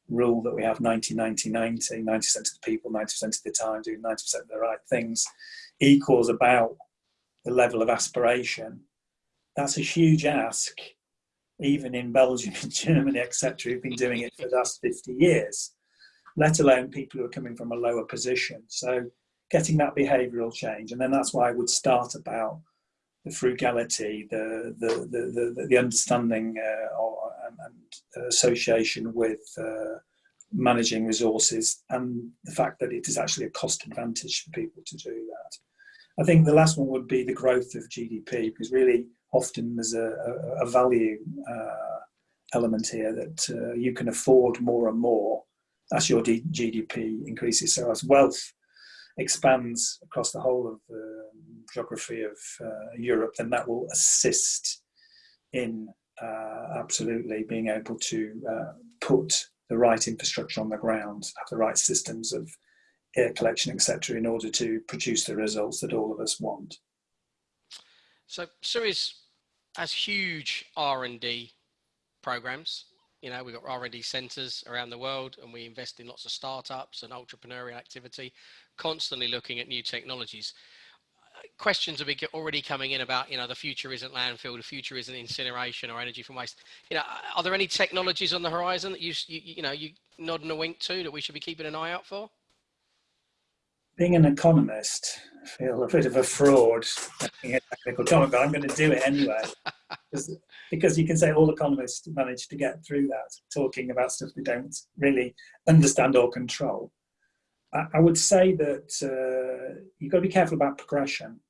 rule that we have 90, 90, 90, 90% of the people, 90% of the time doing 90% of the right things equals about the level of aspiration. That's a huge ask, even in Belgium (laughs) and Germany, etc., who've been doing it for the last 50 years, let alone people who are coming from a lower position. So getting that behavioural change, and then that's why I would start about the frugality, the the the the, the understanding uh, and, and, association with uh, managing resources, and the fact that it is actually a cost advantage for people to do that. I think the last one would be the growth of GDP, because really often there's a, a, value uh, element here that uh, you can afford more and more as your D GDP increases. So as wealth expands across the whole of the geography of uh, Europe, then that will assist in uh, absolutely being able to uh, put the right infrastructure on the ground, have the right systems of air collection, etc., in order to produce the results that all of us want. So Suez has huge R&D programs. You know, we've got R&D centers around the world and we invest in lots of startups and entrepreneurial activity, constantly looking at new technologies questions are already coming in about you know the future isn't landfill the future isn't incineration or energy from waste you know are there any technologies on the horizon that you you, you know you nod and a wink to that we should be keeping an eye out for being an economist I feel a bit of a fraud technical comment but i'm going to do it anyway because, you can say all economists manage to get through that talking about stuff they don't really understand or control I would say that uh, you've got to be careful about progression.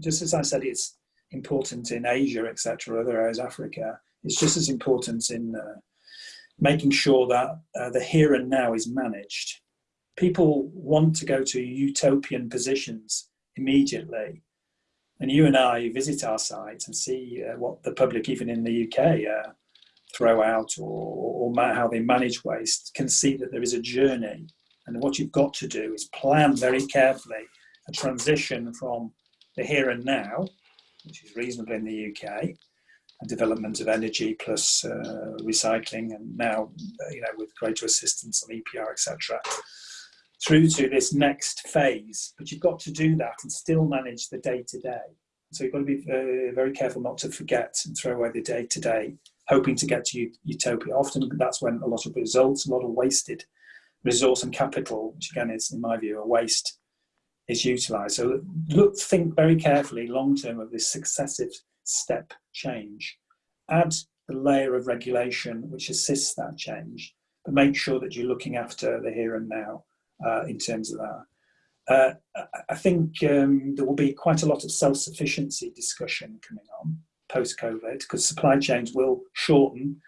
Just as I said, it's important in Asia, etc., other areas, Africa. It's just as important in uh, making sure that uh, the here and now is managed. People want to go to utopian positions immediately. And you and I visit our sites and see uh, what the public, even in the UK, uh, throw out or, or how they manage waste, can see that there is a journey and what you've got to do is plan very carefully a transition from the here and now, which is reasonable in the UK, and development of energy plus uh, recycling, and now, you know, with greater assistance on EPR, etc., through to this next phase. But you've got to do that and still manage the day to day. So you've got to be uh, very careful not to forget and throw away the day to day, hoping to get to utopia. Often that's when a lot of results, a lot of wasted resource and capital, which again is, in my view, a waste, is utilised. So look, think very carefully long term of this successive step change. Add the layer of regulation which assists that change, but make sure that you're looking after the here and now in terms of that. Uh, I think um, there will be quite a lot of self-sufficiency discussion coming on post-COVID because supply chains will shorten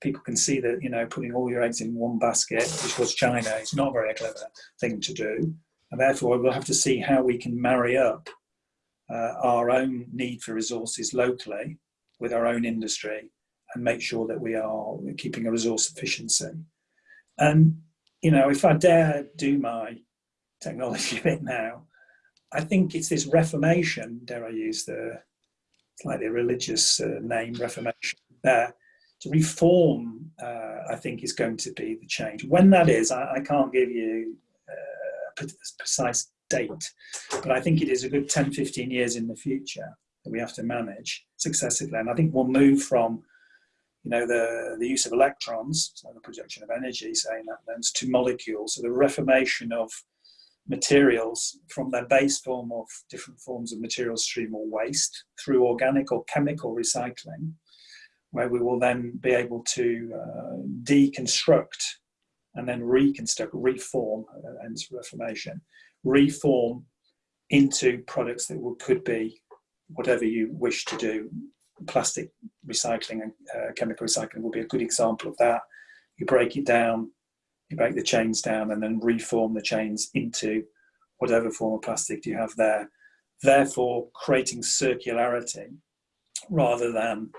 people can see that you know putting all your eggs in one basket, which was China, is not a very clever thing to do, and therefore we'll have to see how we can marry up uh, our own need for resources locally with our own industry and make sure that we are keeping a resource efficiency. And you know, if I dare do my technology (laughs) bit now, I think it's this reformation. Dare I use the slightly religious uh, name, reformation? There to reform, uh, I think, is going to be the change. When that is, I, I can't give you uh, a precise date, but I think it is a good 10, 15 years in the future that we have to manage successively. And I think we'll move from you know, the, the use of electrons, so the projection of energy, saying that then, to molecules, so the reformation of materials from their base form of different forms of material stream or waste through organic or chemical recycling where we will then be able to uh, deconstruct and then reconstruct, reform, uh, reformation, reform into products that could be whatever you wish to do. Plastic recycling and uh, chemical recycling will be a good example of that. You break it down, you break the chains down and then reform the chains into whatever form of plastic you have there, therefore creating circularity rather than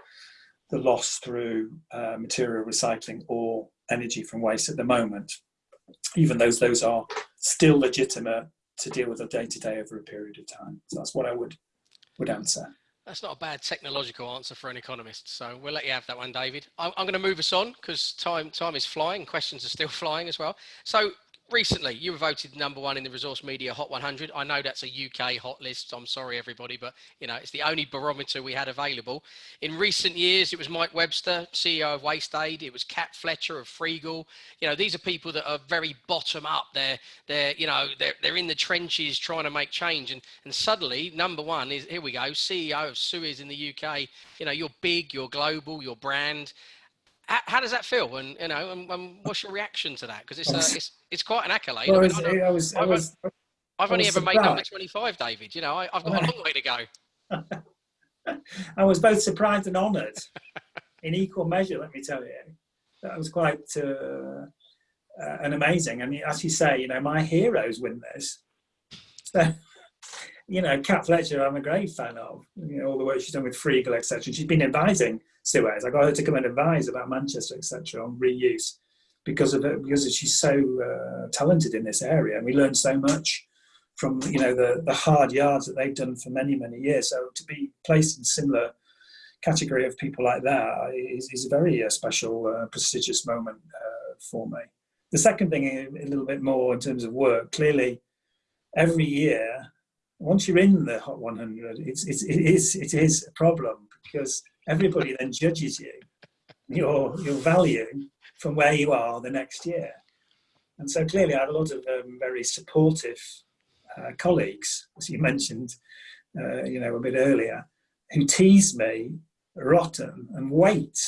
the loss through uh, material recycling or energy from waste at the moment. even though those are still legitimate to deal with a day to day over a period of time. So that's what I would would answer. That's not a bad technological answer for an economist. So we'll let you have that one, David. I'm, I'm going to move us on because time time is flying. Questions are still (laughs) flying as well. So recently you were voted number one in the resource media hot 100 i know that's a uk hot list. I'm sorry everybody but you know it's the only barometer we had available. In recent years it was mike webster ceo of WasteAid. It was cat fletcher of freegle you know these are people that are very bottom up. They're they're you know they're, they're in the trenches trying to make change. And and suddenly number one is here we go ceo of suez in the uk you know you're big you're global your brand how, how, does that feel? And you know, and, and what's your reaction to that? Because it's, uh, it's it's quite an accolade. Well, I, mean, I, was, I was, I've, I've only ever surprised. made number twenty-five, David. You know, I, have got a long way to go. (laughs) I was both surprised and honoured in equal measure. Let me tell you, that was quite uh, uh, an amazing. And as you say, you know, my heroes win this. So, (laughs) you know, Cat Fletcher, I'm a great fan of. You know, all the work she's done with Freegle, etc. She's been advising Suez. I got her to come and advise about Manchester, etc., on reuse because of it, because she's so uh, talented in this area, and we learned so much from you know the the hard yards that they've done for many many years. So to be placed in similar category of people like that is, is a very uh, special, uh, prestigious moment uh, for me. The second thing, a little bit more in terms of work, clearly, every year, once you're in the Hot 100, it's, it's, it, is, it is a problem because everybody then judges you, your, your value from where you are the next year. And so clearly I have a lot of um, very supportive uh, colleagues, as you mentioned, uh, you know, a bit earlier, who tease me rotten and wait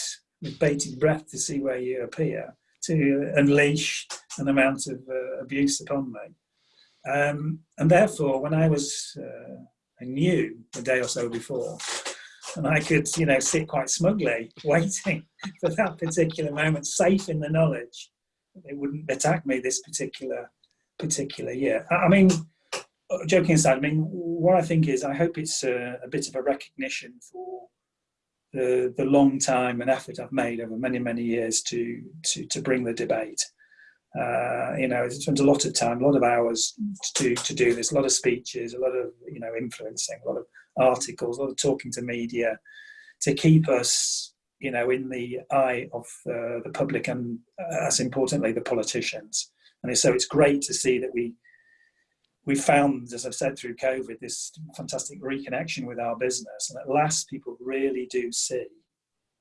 with bated breath to see where you appear to unleash an amount of uh, abuse upon me. Um, and therefore, when I was, uh, I knew a day or so before and I could, you know, sit quite smugly (laughs) waiting for that particular moment, safe in the knowledge they wouldn't attack me this particular particular year. I mean, joking aside, I mean, what I think is, I hope it's a, a bit of a recognition for the the long time and effort I've made over many many years to to to bring the debate. Uh, you know, it spent a lot of time, a lot of hours to to do this, a lot of speeches, a lot of you know influencing, a lot of articles, a lot of talking to media to keep us, you know, in the eye of uh, the public and, uh, as importantly, the politicians. And so it's great to see that we we found, as I've said through COVID, this fantastic reconnection with our business, and at last people really do see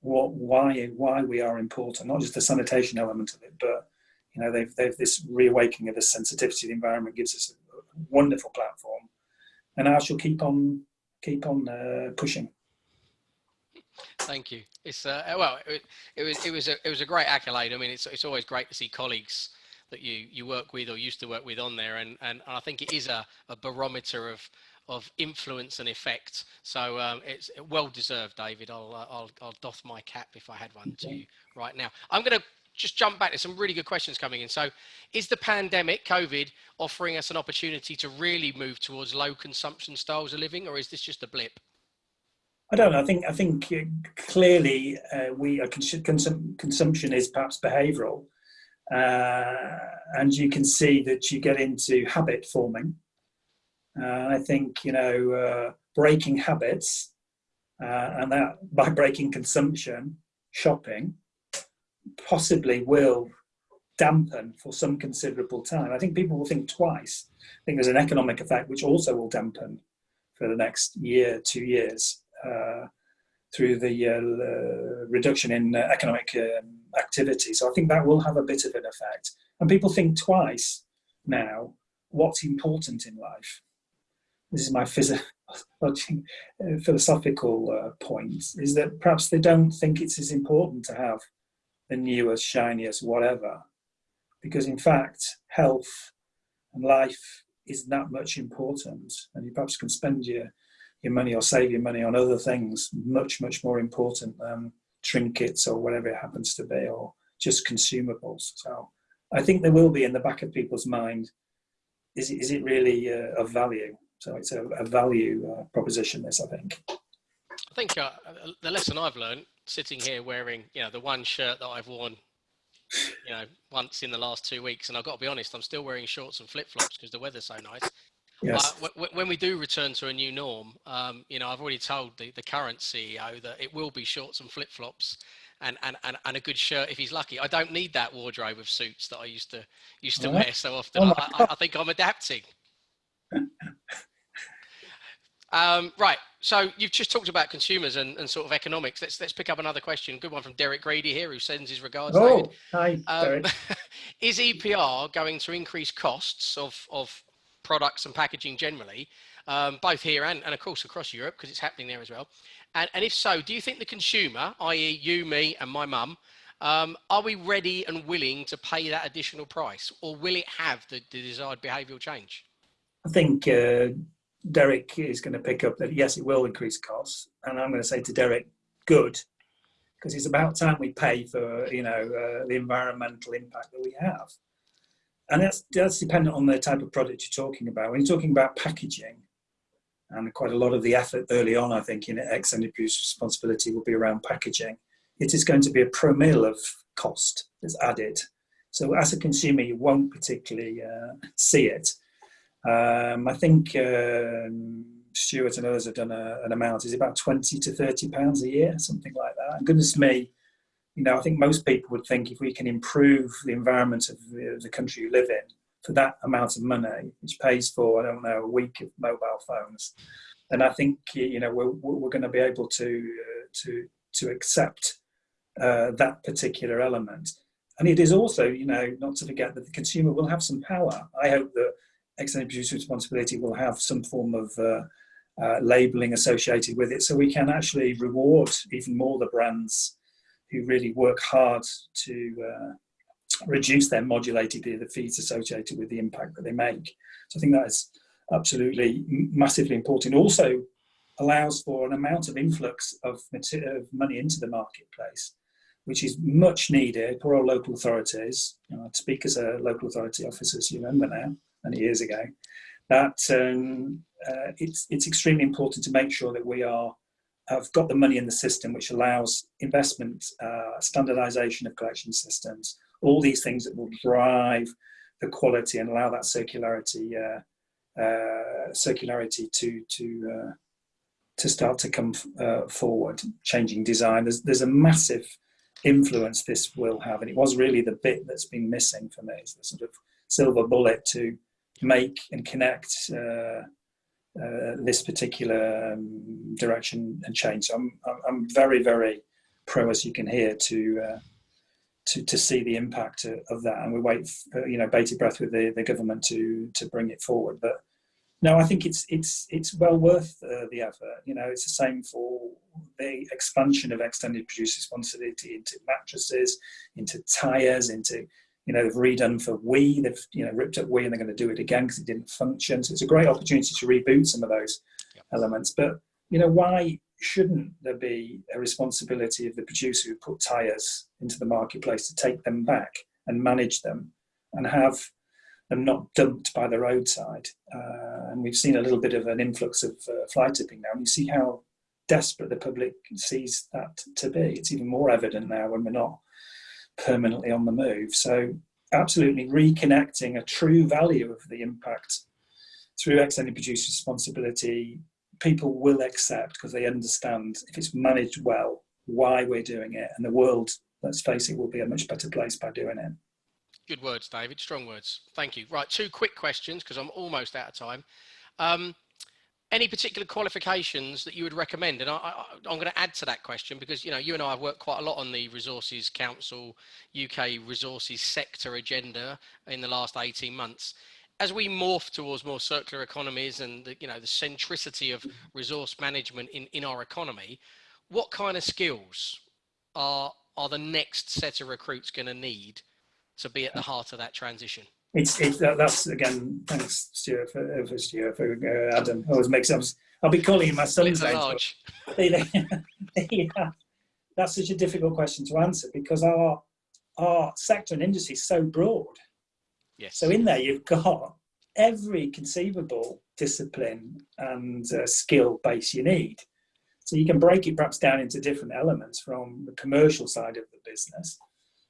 what why why we are important, not just the sanitation element of it, but you know they've they've this reawakening of the sensitivity of the environment gives us a wonderful platform, and I shall keep on keep on uh, pushing. Thank you. It's uh, well, it, it, was it was a it was a great accolade. I mean, it's it's always great to see colleagues that you you work with or used to work with on there, and and, and I think it is a, a barometer of of influence and effect. So um, it's well deserved, David. I'll, uh, I'll I'll doff my cap if I had one okay. to you right now. I'm going to just jump back. There's some really good questions coming in. So, is the pandemic, COVID, offering us an opportunity to really move towards low consumption styles of living, or is this just a blip? I don't know. I think I think uh, clearly uh, we uh, consum consumption is perhaps behavioural, uh, and you can see that you get into habit forming. Uh, I think you know uh, breaking habits, and that by breaking consumption, shopping, possibly will dampen for some considerable time. I think people will think twice. I think there's an economic effect which also will dampen for the next year, two years, uh, through the uh, reduction in uh, economic um, activity. So I think that will have a bit of an effect. And people think twice now what's important in life. This is my (laughs) philosophical uh, point, is that perhaps they don't think it's as important to have the newest, shiniest, whatever. Because in fact, health and life is that much important, and you perhaps can spend your your money or save your money on other things much much more important than trinkets or whatever it happens to be, or just consumables. So I think there will be in the back of people's mind: is it, is it really uh, of value? So it's a, a value uh, proposition. This, I think. I think uh, the lesson I've learned sitting here wearing, you know, the one shirt that I've worn you know, once in the last two weeks, and I've got to be honest, I'm still wearing shorts and flip flops because the weather's so nice. Yes. W- when we do return to a new norm, um, you know, I've already told the, the current CEO that it will be shorts and flip flops. And, and, and, and a good shirt if he's lucky. I don't need that wardrobe of suits that I used to used to wear so often. Oh I, I, I think I'm adapting. Um, right. So you've just talked about consumers and, and sort of economics. Let's let's pick up another question. Good one from Derek Grady here, who sends his regards. David. Oh, hi, Um, Derek. (laughs) is EPR going to increase costs of, of products and packaging generally, um, both here and, and of course across Europe, because it's happening there as well? And, and if so, do you think the consumer, i.e., you, me, and my mum, um, are we ready and willing to pay that additional price, or will it have the, the desired behavioural change? I think uh, Derek is going to pick up that yes, it will increase costs, and I'm going to say to Derek, good, because it's about time we pay for you know uh, the environmental impact that we have, and that's that's dependent on the type of product you're talking about. When you're talking about packaging, and quite a lot of the effort early on, I think, in extended producer responsibility will be around packaging. It is going to be a pro mil of cost that's added. So as a consumer, you won't particularly uh, see it. Um, I think um, Stuart and others have done a, an amount. Is about twenty to thirty pounds a year, something like that. And goodness me, you know, I think most people would think if we can improve the environment of the, the country you live in for that amount of money, which pays for I don't know a week of mobile phones, then I think you know we're, we're going to be able to uh, to to accept uh, that particular element. And it is also, you know, not to forget that the consumer will have some power. I hope that extended producer responsibility will have some form of uh, uh, labeling associated with it so we can actually reward even more the brands who really work hard to uh, reduce their modulated the fees associated with the impact that they make. So I think that is absolutely massively important. Also allows for an amount of influx of, of money into the marketplace, which is much needed for our local authorities. You know, I speak as a local authority officer, as you remember now, many years ago. That um, uh, it's it's extremely important to make sure that we are have got the money in the system, which allows investment, uh, standardisation of collection systems, all these things that will drive the quality and allow that circularity uh, uh, circularity to to uh, to start to come uh, forward, changing design. There's there's a massive influence this will have, and it was really the bit that's been missing for me, is the sort of silver bullet to make and connect uh, uh, this particular um, direction and change. So I'm I'm- very very pro, as you can hear, to uh, to to see the impact of, that, and we wait, for, you know, bated breath with the, the government to to bring it forward. But no, I think it's it's it's well worth uh, the effort. You know, it's the same for the expansion of extended producer responsibility into mattresses, into tires, into you know they've redone for WEEE they've you know ripped up WEEE and they're going to do it again because it didn't function. So it's a great opportunity to reboot some of those Yep. elements. But you know why shouldn't there be a responsibility of the producer who put tires into the marketplace to take them back and manage them and have them not dumped by the roadside. Uh, and we've seen a little bit of an influx of uh, fly tipping now. And you see how desperate the public sees that to be. It's even more evident now when we're not permanently on the move. So, absolutely reconnecting a true value of the impact through extended producer responsibility, people will accept because they understand if it's managed well why we're doing it, and the world, let's face it, will be a much better place by doing it. Good words, David. Strong words. Thank you. Right, two quick questions because I'm almost out of time. Um, any particular qualifications that you would recommend? And I, I'm going to add to that question because you know you and I have worked quite a lot on the Resources Council UK resources sector agenda in the last 18 months. As we morph towards more circular economies and the, you know the centricity of resource management in, in our economy, what kind of skills are are the next set of recruits going to need to be at the heart of that transition? It's, it's that, that's again. Thanks, Stuart, for, for Stuart, for uh, Adam. Always makes sense. I'll be calling him my son's name. large. (laughs) yeah, that's such a difficult question to answer because our our sector and industry is so broad. Yes. So in there, you've got every conceivable discipline and uh, skill base you need. So you can break it perhaps down into different elements from the commercial side of the business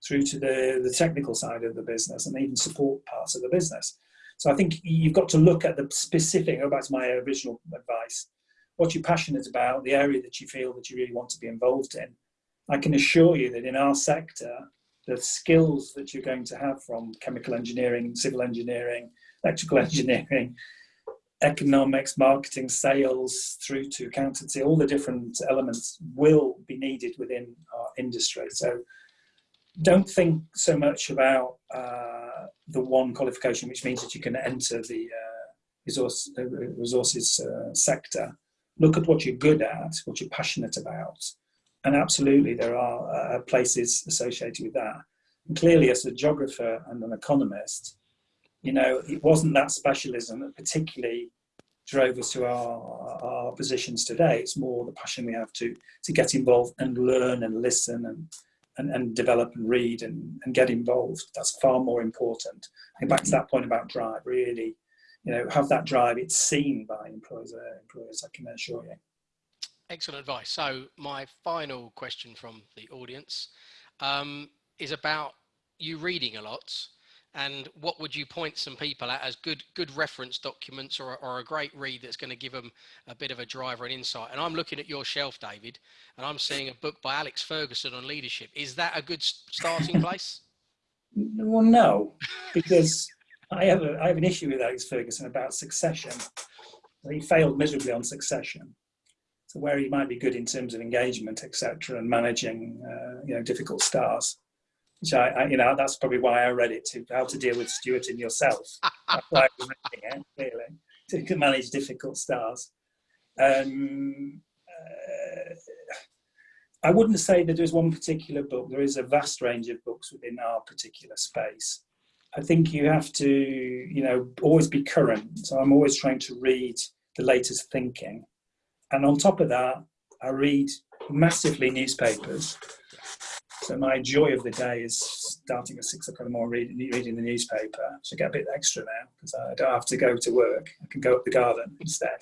through to the, the technical side of the business and even support parts of the business. So I think you've got to look at the specific, go back to my original advice, what you're passionate about, the area that you feel that you really want to be involved in. I can assure you that in our sector, the skills that you're going to have from chemical engineering, civil engineering, electrical engineering, (laughs) economics, marketing, sales, through to accountancy, all the different elements will be needed within our industry. So don't think so much about uh, the one qualification, which means that you can enter the uh, resource, uh, resources uh, sector. Look at what you're good at, what you're passionate about. And absolutely, there are uh, places associated with that. And clearly, as a geographer and an economist, you know, it wasn't that specialism that particularly drove us to our, our positions today. It's more the passion we have to, to get involved and learn and listen and and, and develop and read and, and get involved. That's far more important. And back to that point about drive, really, you know, have that drive. It's seen by employers, uh, employers I can assure you. Excellent advice. So my final question from the audience um, is about you reading a lot and what would you point some people at as good good reference documents or, or a great read that's going to give them a bit of a driver and insight? And i'm looking at your shelf david and i'm seeing a book by alex ferguson on leadership. Is that a good starting (laughs) place? Well no because i have a, i have an issue with alex ferguson about succession. He failed miserably on succession. So where he might be good in terms of engagement etc and managing uh, you know difficult stars which I, I, you know, that's probably why I read it to how to deal with Stuart and yourself. (laughs) that's why I was reading it, really, to manage difficult stars. Um, uh, I wouldn't say that there's one particular book. There is a vast range of books within our particular space. I think you have to, you know, always be current. So I'm always trying to read the latest thinking. And on top of that, I read massively newspapers so my joy of the day is starting at six o'clock in the morning reading, reading the newspaper. So I get a bit extra now because I don't have to go to work. I can go up the garden instead.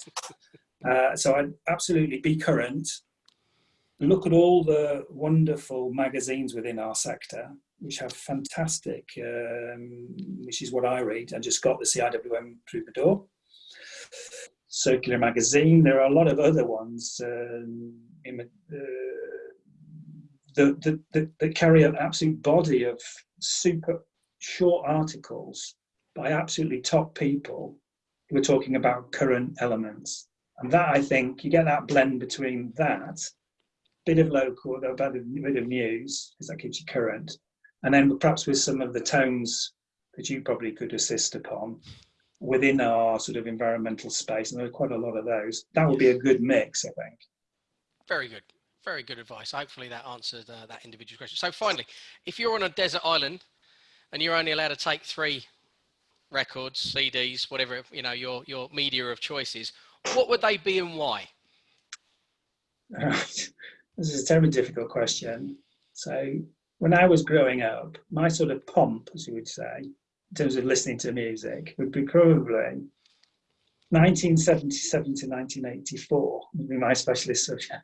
Uh, so I'd absolutely be current. Look at all the wonderful magazines within our sector, which have fantastic, um, which is what I read. I just got the CIWM through the door. Circular magazine. There are a lot of other ones. Um, in, uh, that, that, that carry an absolute body of super short articles by absolutely top people who are talking about current elements. And that, I think, you get that blend between that, bit of local, a bit of, bit of news, because that keeps you current, and then perhaps with some of the tones that you probably could assist upon within our sort of environmental space, and there are quite a lot of those. That would be a good mix, I think. Very good very good advice. Hopefully that answered uh, that individual question. So finally, if you're on a desert island and you're only allowed to take three records, CDs, whatever you know your your media of choices, what would they be and why? (laughs) this is a terribly difficult question. So when I was growing up, my sort of pomp, as you would say, in terms of listening to music, would be probably 1977 to 1984 would be my specialist subject.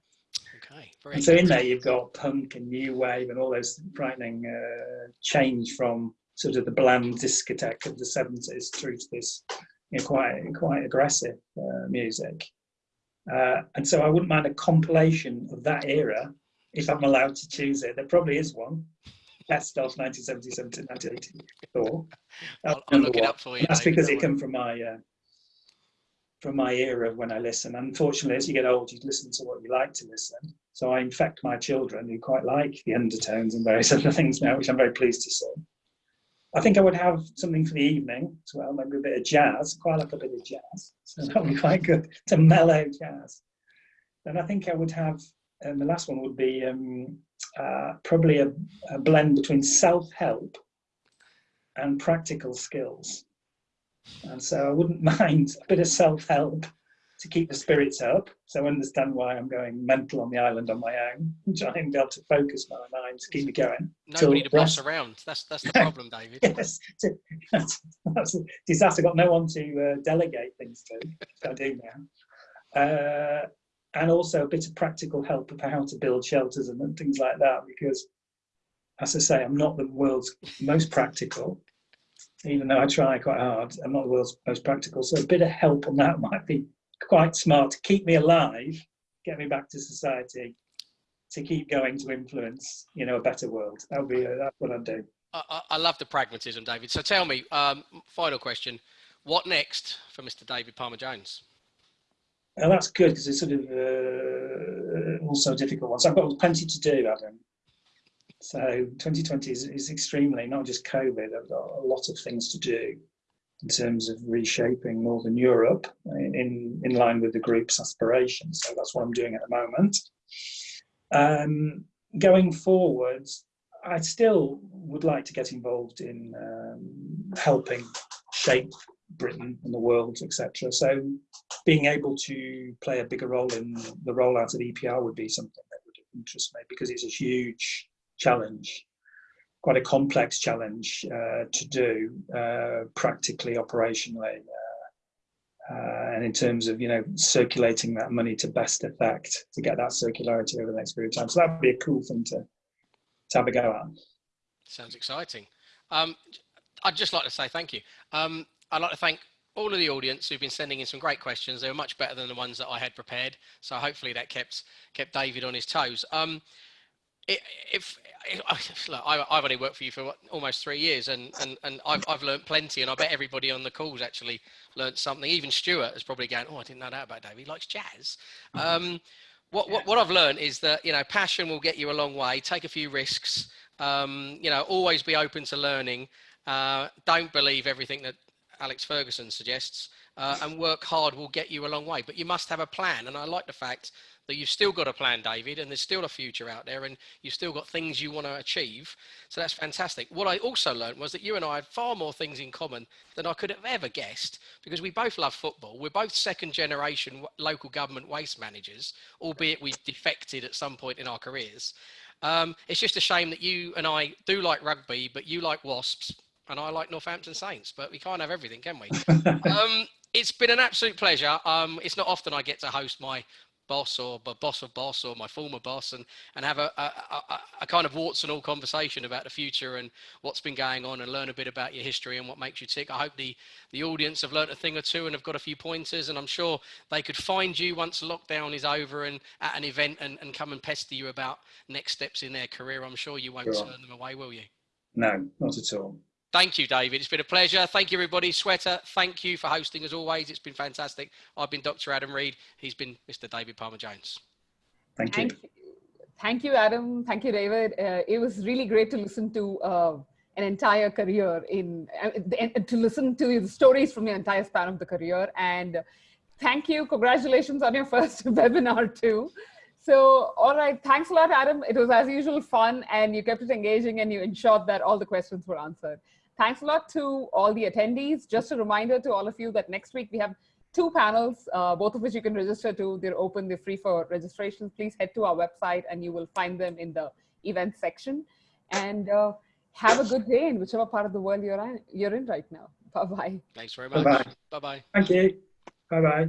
And so in there you've got punk and new wave and all those frightening uh, change from sort of the bland discotheque of the 70s through to this you know, quite quite aggressive uh, music. Uh, and so I wouldn't mind a compilation of that era if I'm allowed to choose it. There probably is one. Best of 1977 to 1984. I'll, I'll look one. it up for you. That's because it come from my uh, from my era when I listen. Unfortunately, as you get old, you listen to what you like to listen. So I infect my children who quite like the undertones and various (laughs) other things now, which I'm very pleased to see. I think I would have something for the evening as well, maybe a bit of jazz. Quite like a bit of jazz, so that would be quite good to mellow jazz. Then I think I would have, and the last one would be um, uh, probably a, a blend between self-help and practical skills. And so I wouldn't (laughs) mind a bit of self-help to keep the spirits up. So I understand why I'm going mental on the island on my own, trying to be able to focus my mind to keep me going. Nobody to boss around. That's that's the (laughs) problem, David. yes, (laughs) that's, that's a disaster. I've Got no one to uh, delegate things to. I do now. Uh, and also a bit of practical help of how to build shelters and things like that, because as I say, I'm not the world's most practical, even though I try quite hard. I'm not the world's most practical, so a bit of help on that (laughs) might be quite smart to keep me alive, get me back to society, to keep going to influence, you know, a better world. That would be uh, that's what I'd do. I, I, love the pragmatism, David. So tell me, um, final question: What next for Mr. David Palmer Jones? Well, that's good because it's sort of uh, also a difficult one. So I've got plenty to do, Adam. So 2020 is, is extremely not just COVID. I've got a lot of things to do in terms of reshaping Northern Europe in, in line with the group's aspirations. So that's what I'm doing at the moment. Um, going forward, I still would like to get involved in um, helping shape Britain and the world, etc. So being able to play a bigger role in the rollout of EPR would be something that would interest me because it's a huge challenge quite a complex challenge uh, to do uh, practically, operationally, uh, uh, and in terms of you know circulating that money to best effect to get that circularity over the next period of time. So that would be a cool thing to, to have a go at. Sounds exciting. Um, I'd just like to say thank you. Um, I'd like to thank all of the audience who've been sending in some great questions. They were much better than the ones that I had prepared. So hopefully that kept kept David on his toes. Um, if, look, I, have only worked for you for what, almost three years, and and and I've I've learned plenty, and I bet everybody on the calls actually learned something. Even Stuart is probably going, "Oh, I didn't know that about David. He likes jazz." Mm-hmm. Um, what, what what I've learned is that you know passion will get you a long way. Take a few risks. Um, you know, always be open to learning. Uh, don't believe everything that Alex Ferguson suggests, uh, and work hard will get you a long way. But you must have a plan, and I like the fact that you've still got a plan, David, and there's still a future out there, and you've still got things you want to achieve. So that's fantastic. What I also learned was that you and I had far more things in common than I could have ever guessed because we both love football. We're both second generation local government waste managers, albeit we defected at some point in our careers. Um, it's just a shame that you and I do like rugby, but you like Wasps and I like Northampton Saints, but we can't have everything, can we? (laughs) um, it's been an absolute pleasure. Um, it's not often I get to host my boss or boss of boss or my former boss and and have a, a, a, a, kind of warts and all conversation about the future and what's been going on and learn a bit about your history and what makes you tick. I hope the the audience have learnt a thing or two and have got a few pointers and I'm sure they could find you once lockdown is over and at an event and, and come and pester you about next steps in their career. I'm sure you won't sure. turn them away, will you? No, not at all. Thank you, David. It's been a pleasure. Thank you, everybody. Sweater, thank you for hosting as always. It's been fantastic. I've been Dr. Adam Reed. He's been Mr. David Palmer Jones. Thank you. Thank you, Adam. Thank you, David. Uh, it was really great to listen to uh, an entire career in uh, to listen to the stories from your entire span of the career. And thank you. Congratulations on your (laughs) first webinar too. So, all right. Thanks a lot, Adam. It was as usual fun and you kept it engaging and you ensured that all the questions were answered. Thanks a lot to all the attendees. Just a reminder to all of you that next week we have two panels, uh, both of which you can register to. They're open, they're free for registration. Please head to our website and you will find them in the event section. And uh, have a good day in whichever part of the world you're in, you're in right now. (laughs) Bye-bye. Thanks very much. Bye-bye. Bye-bye. Thank you. Bye-bye.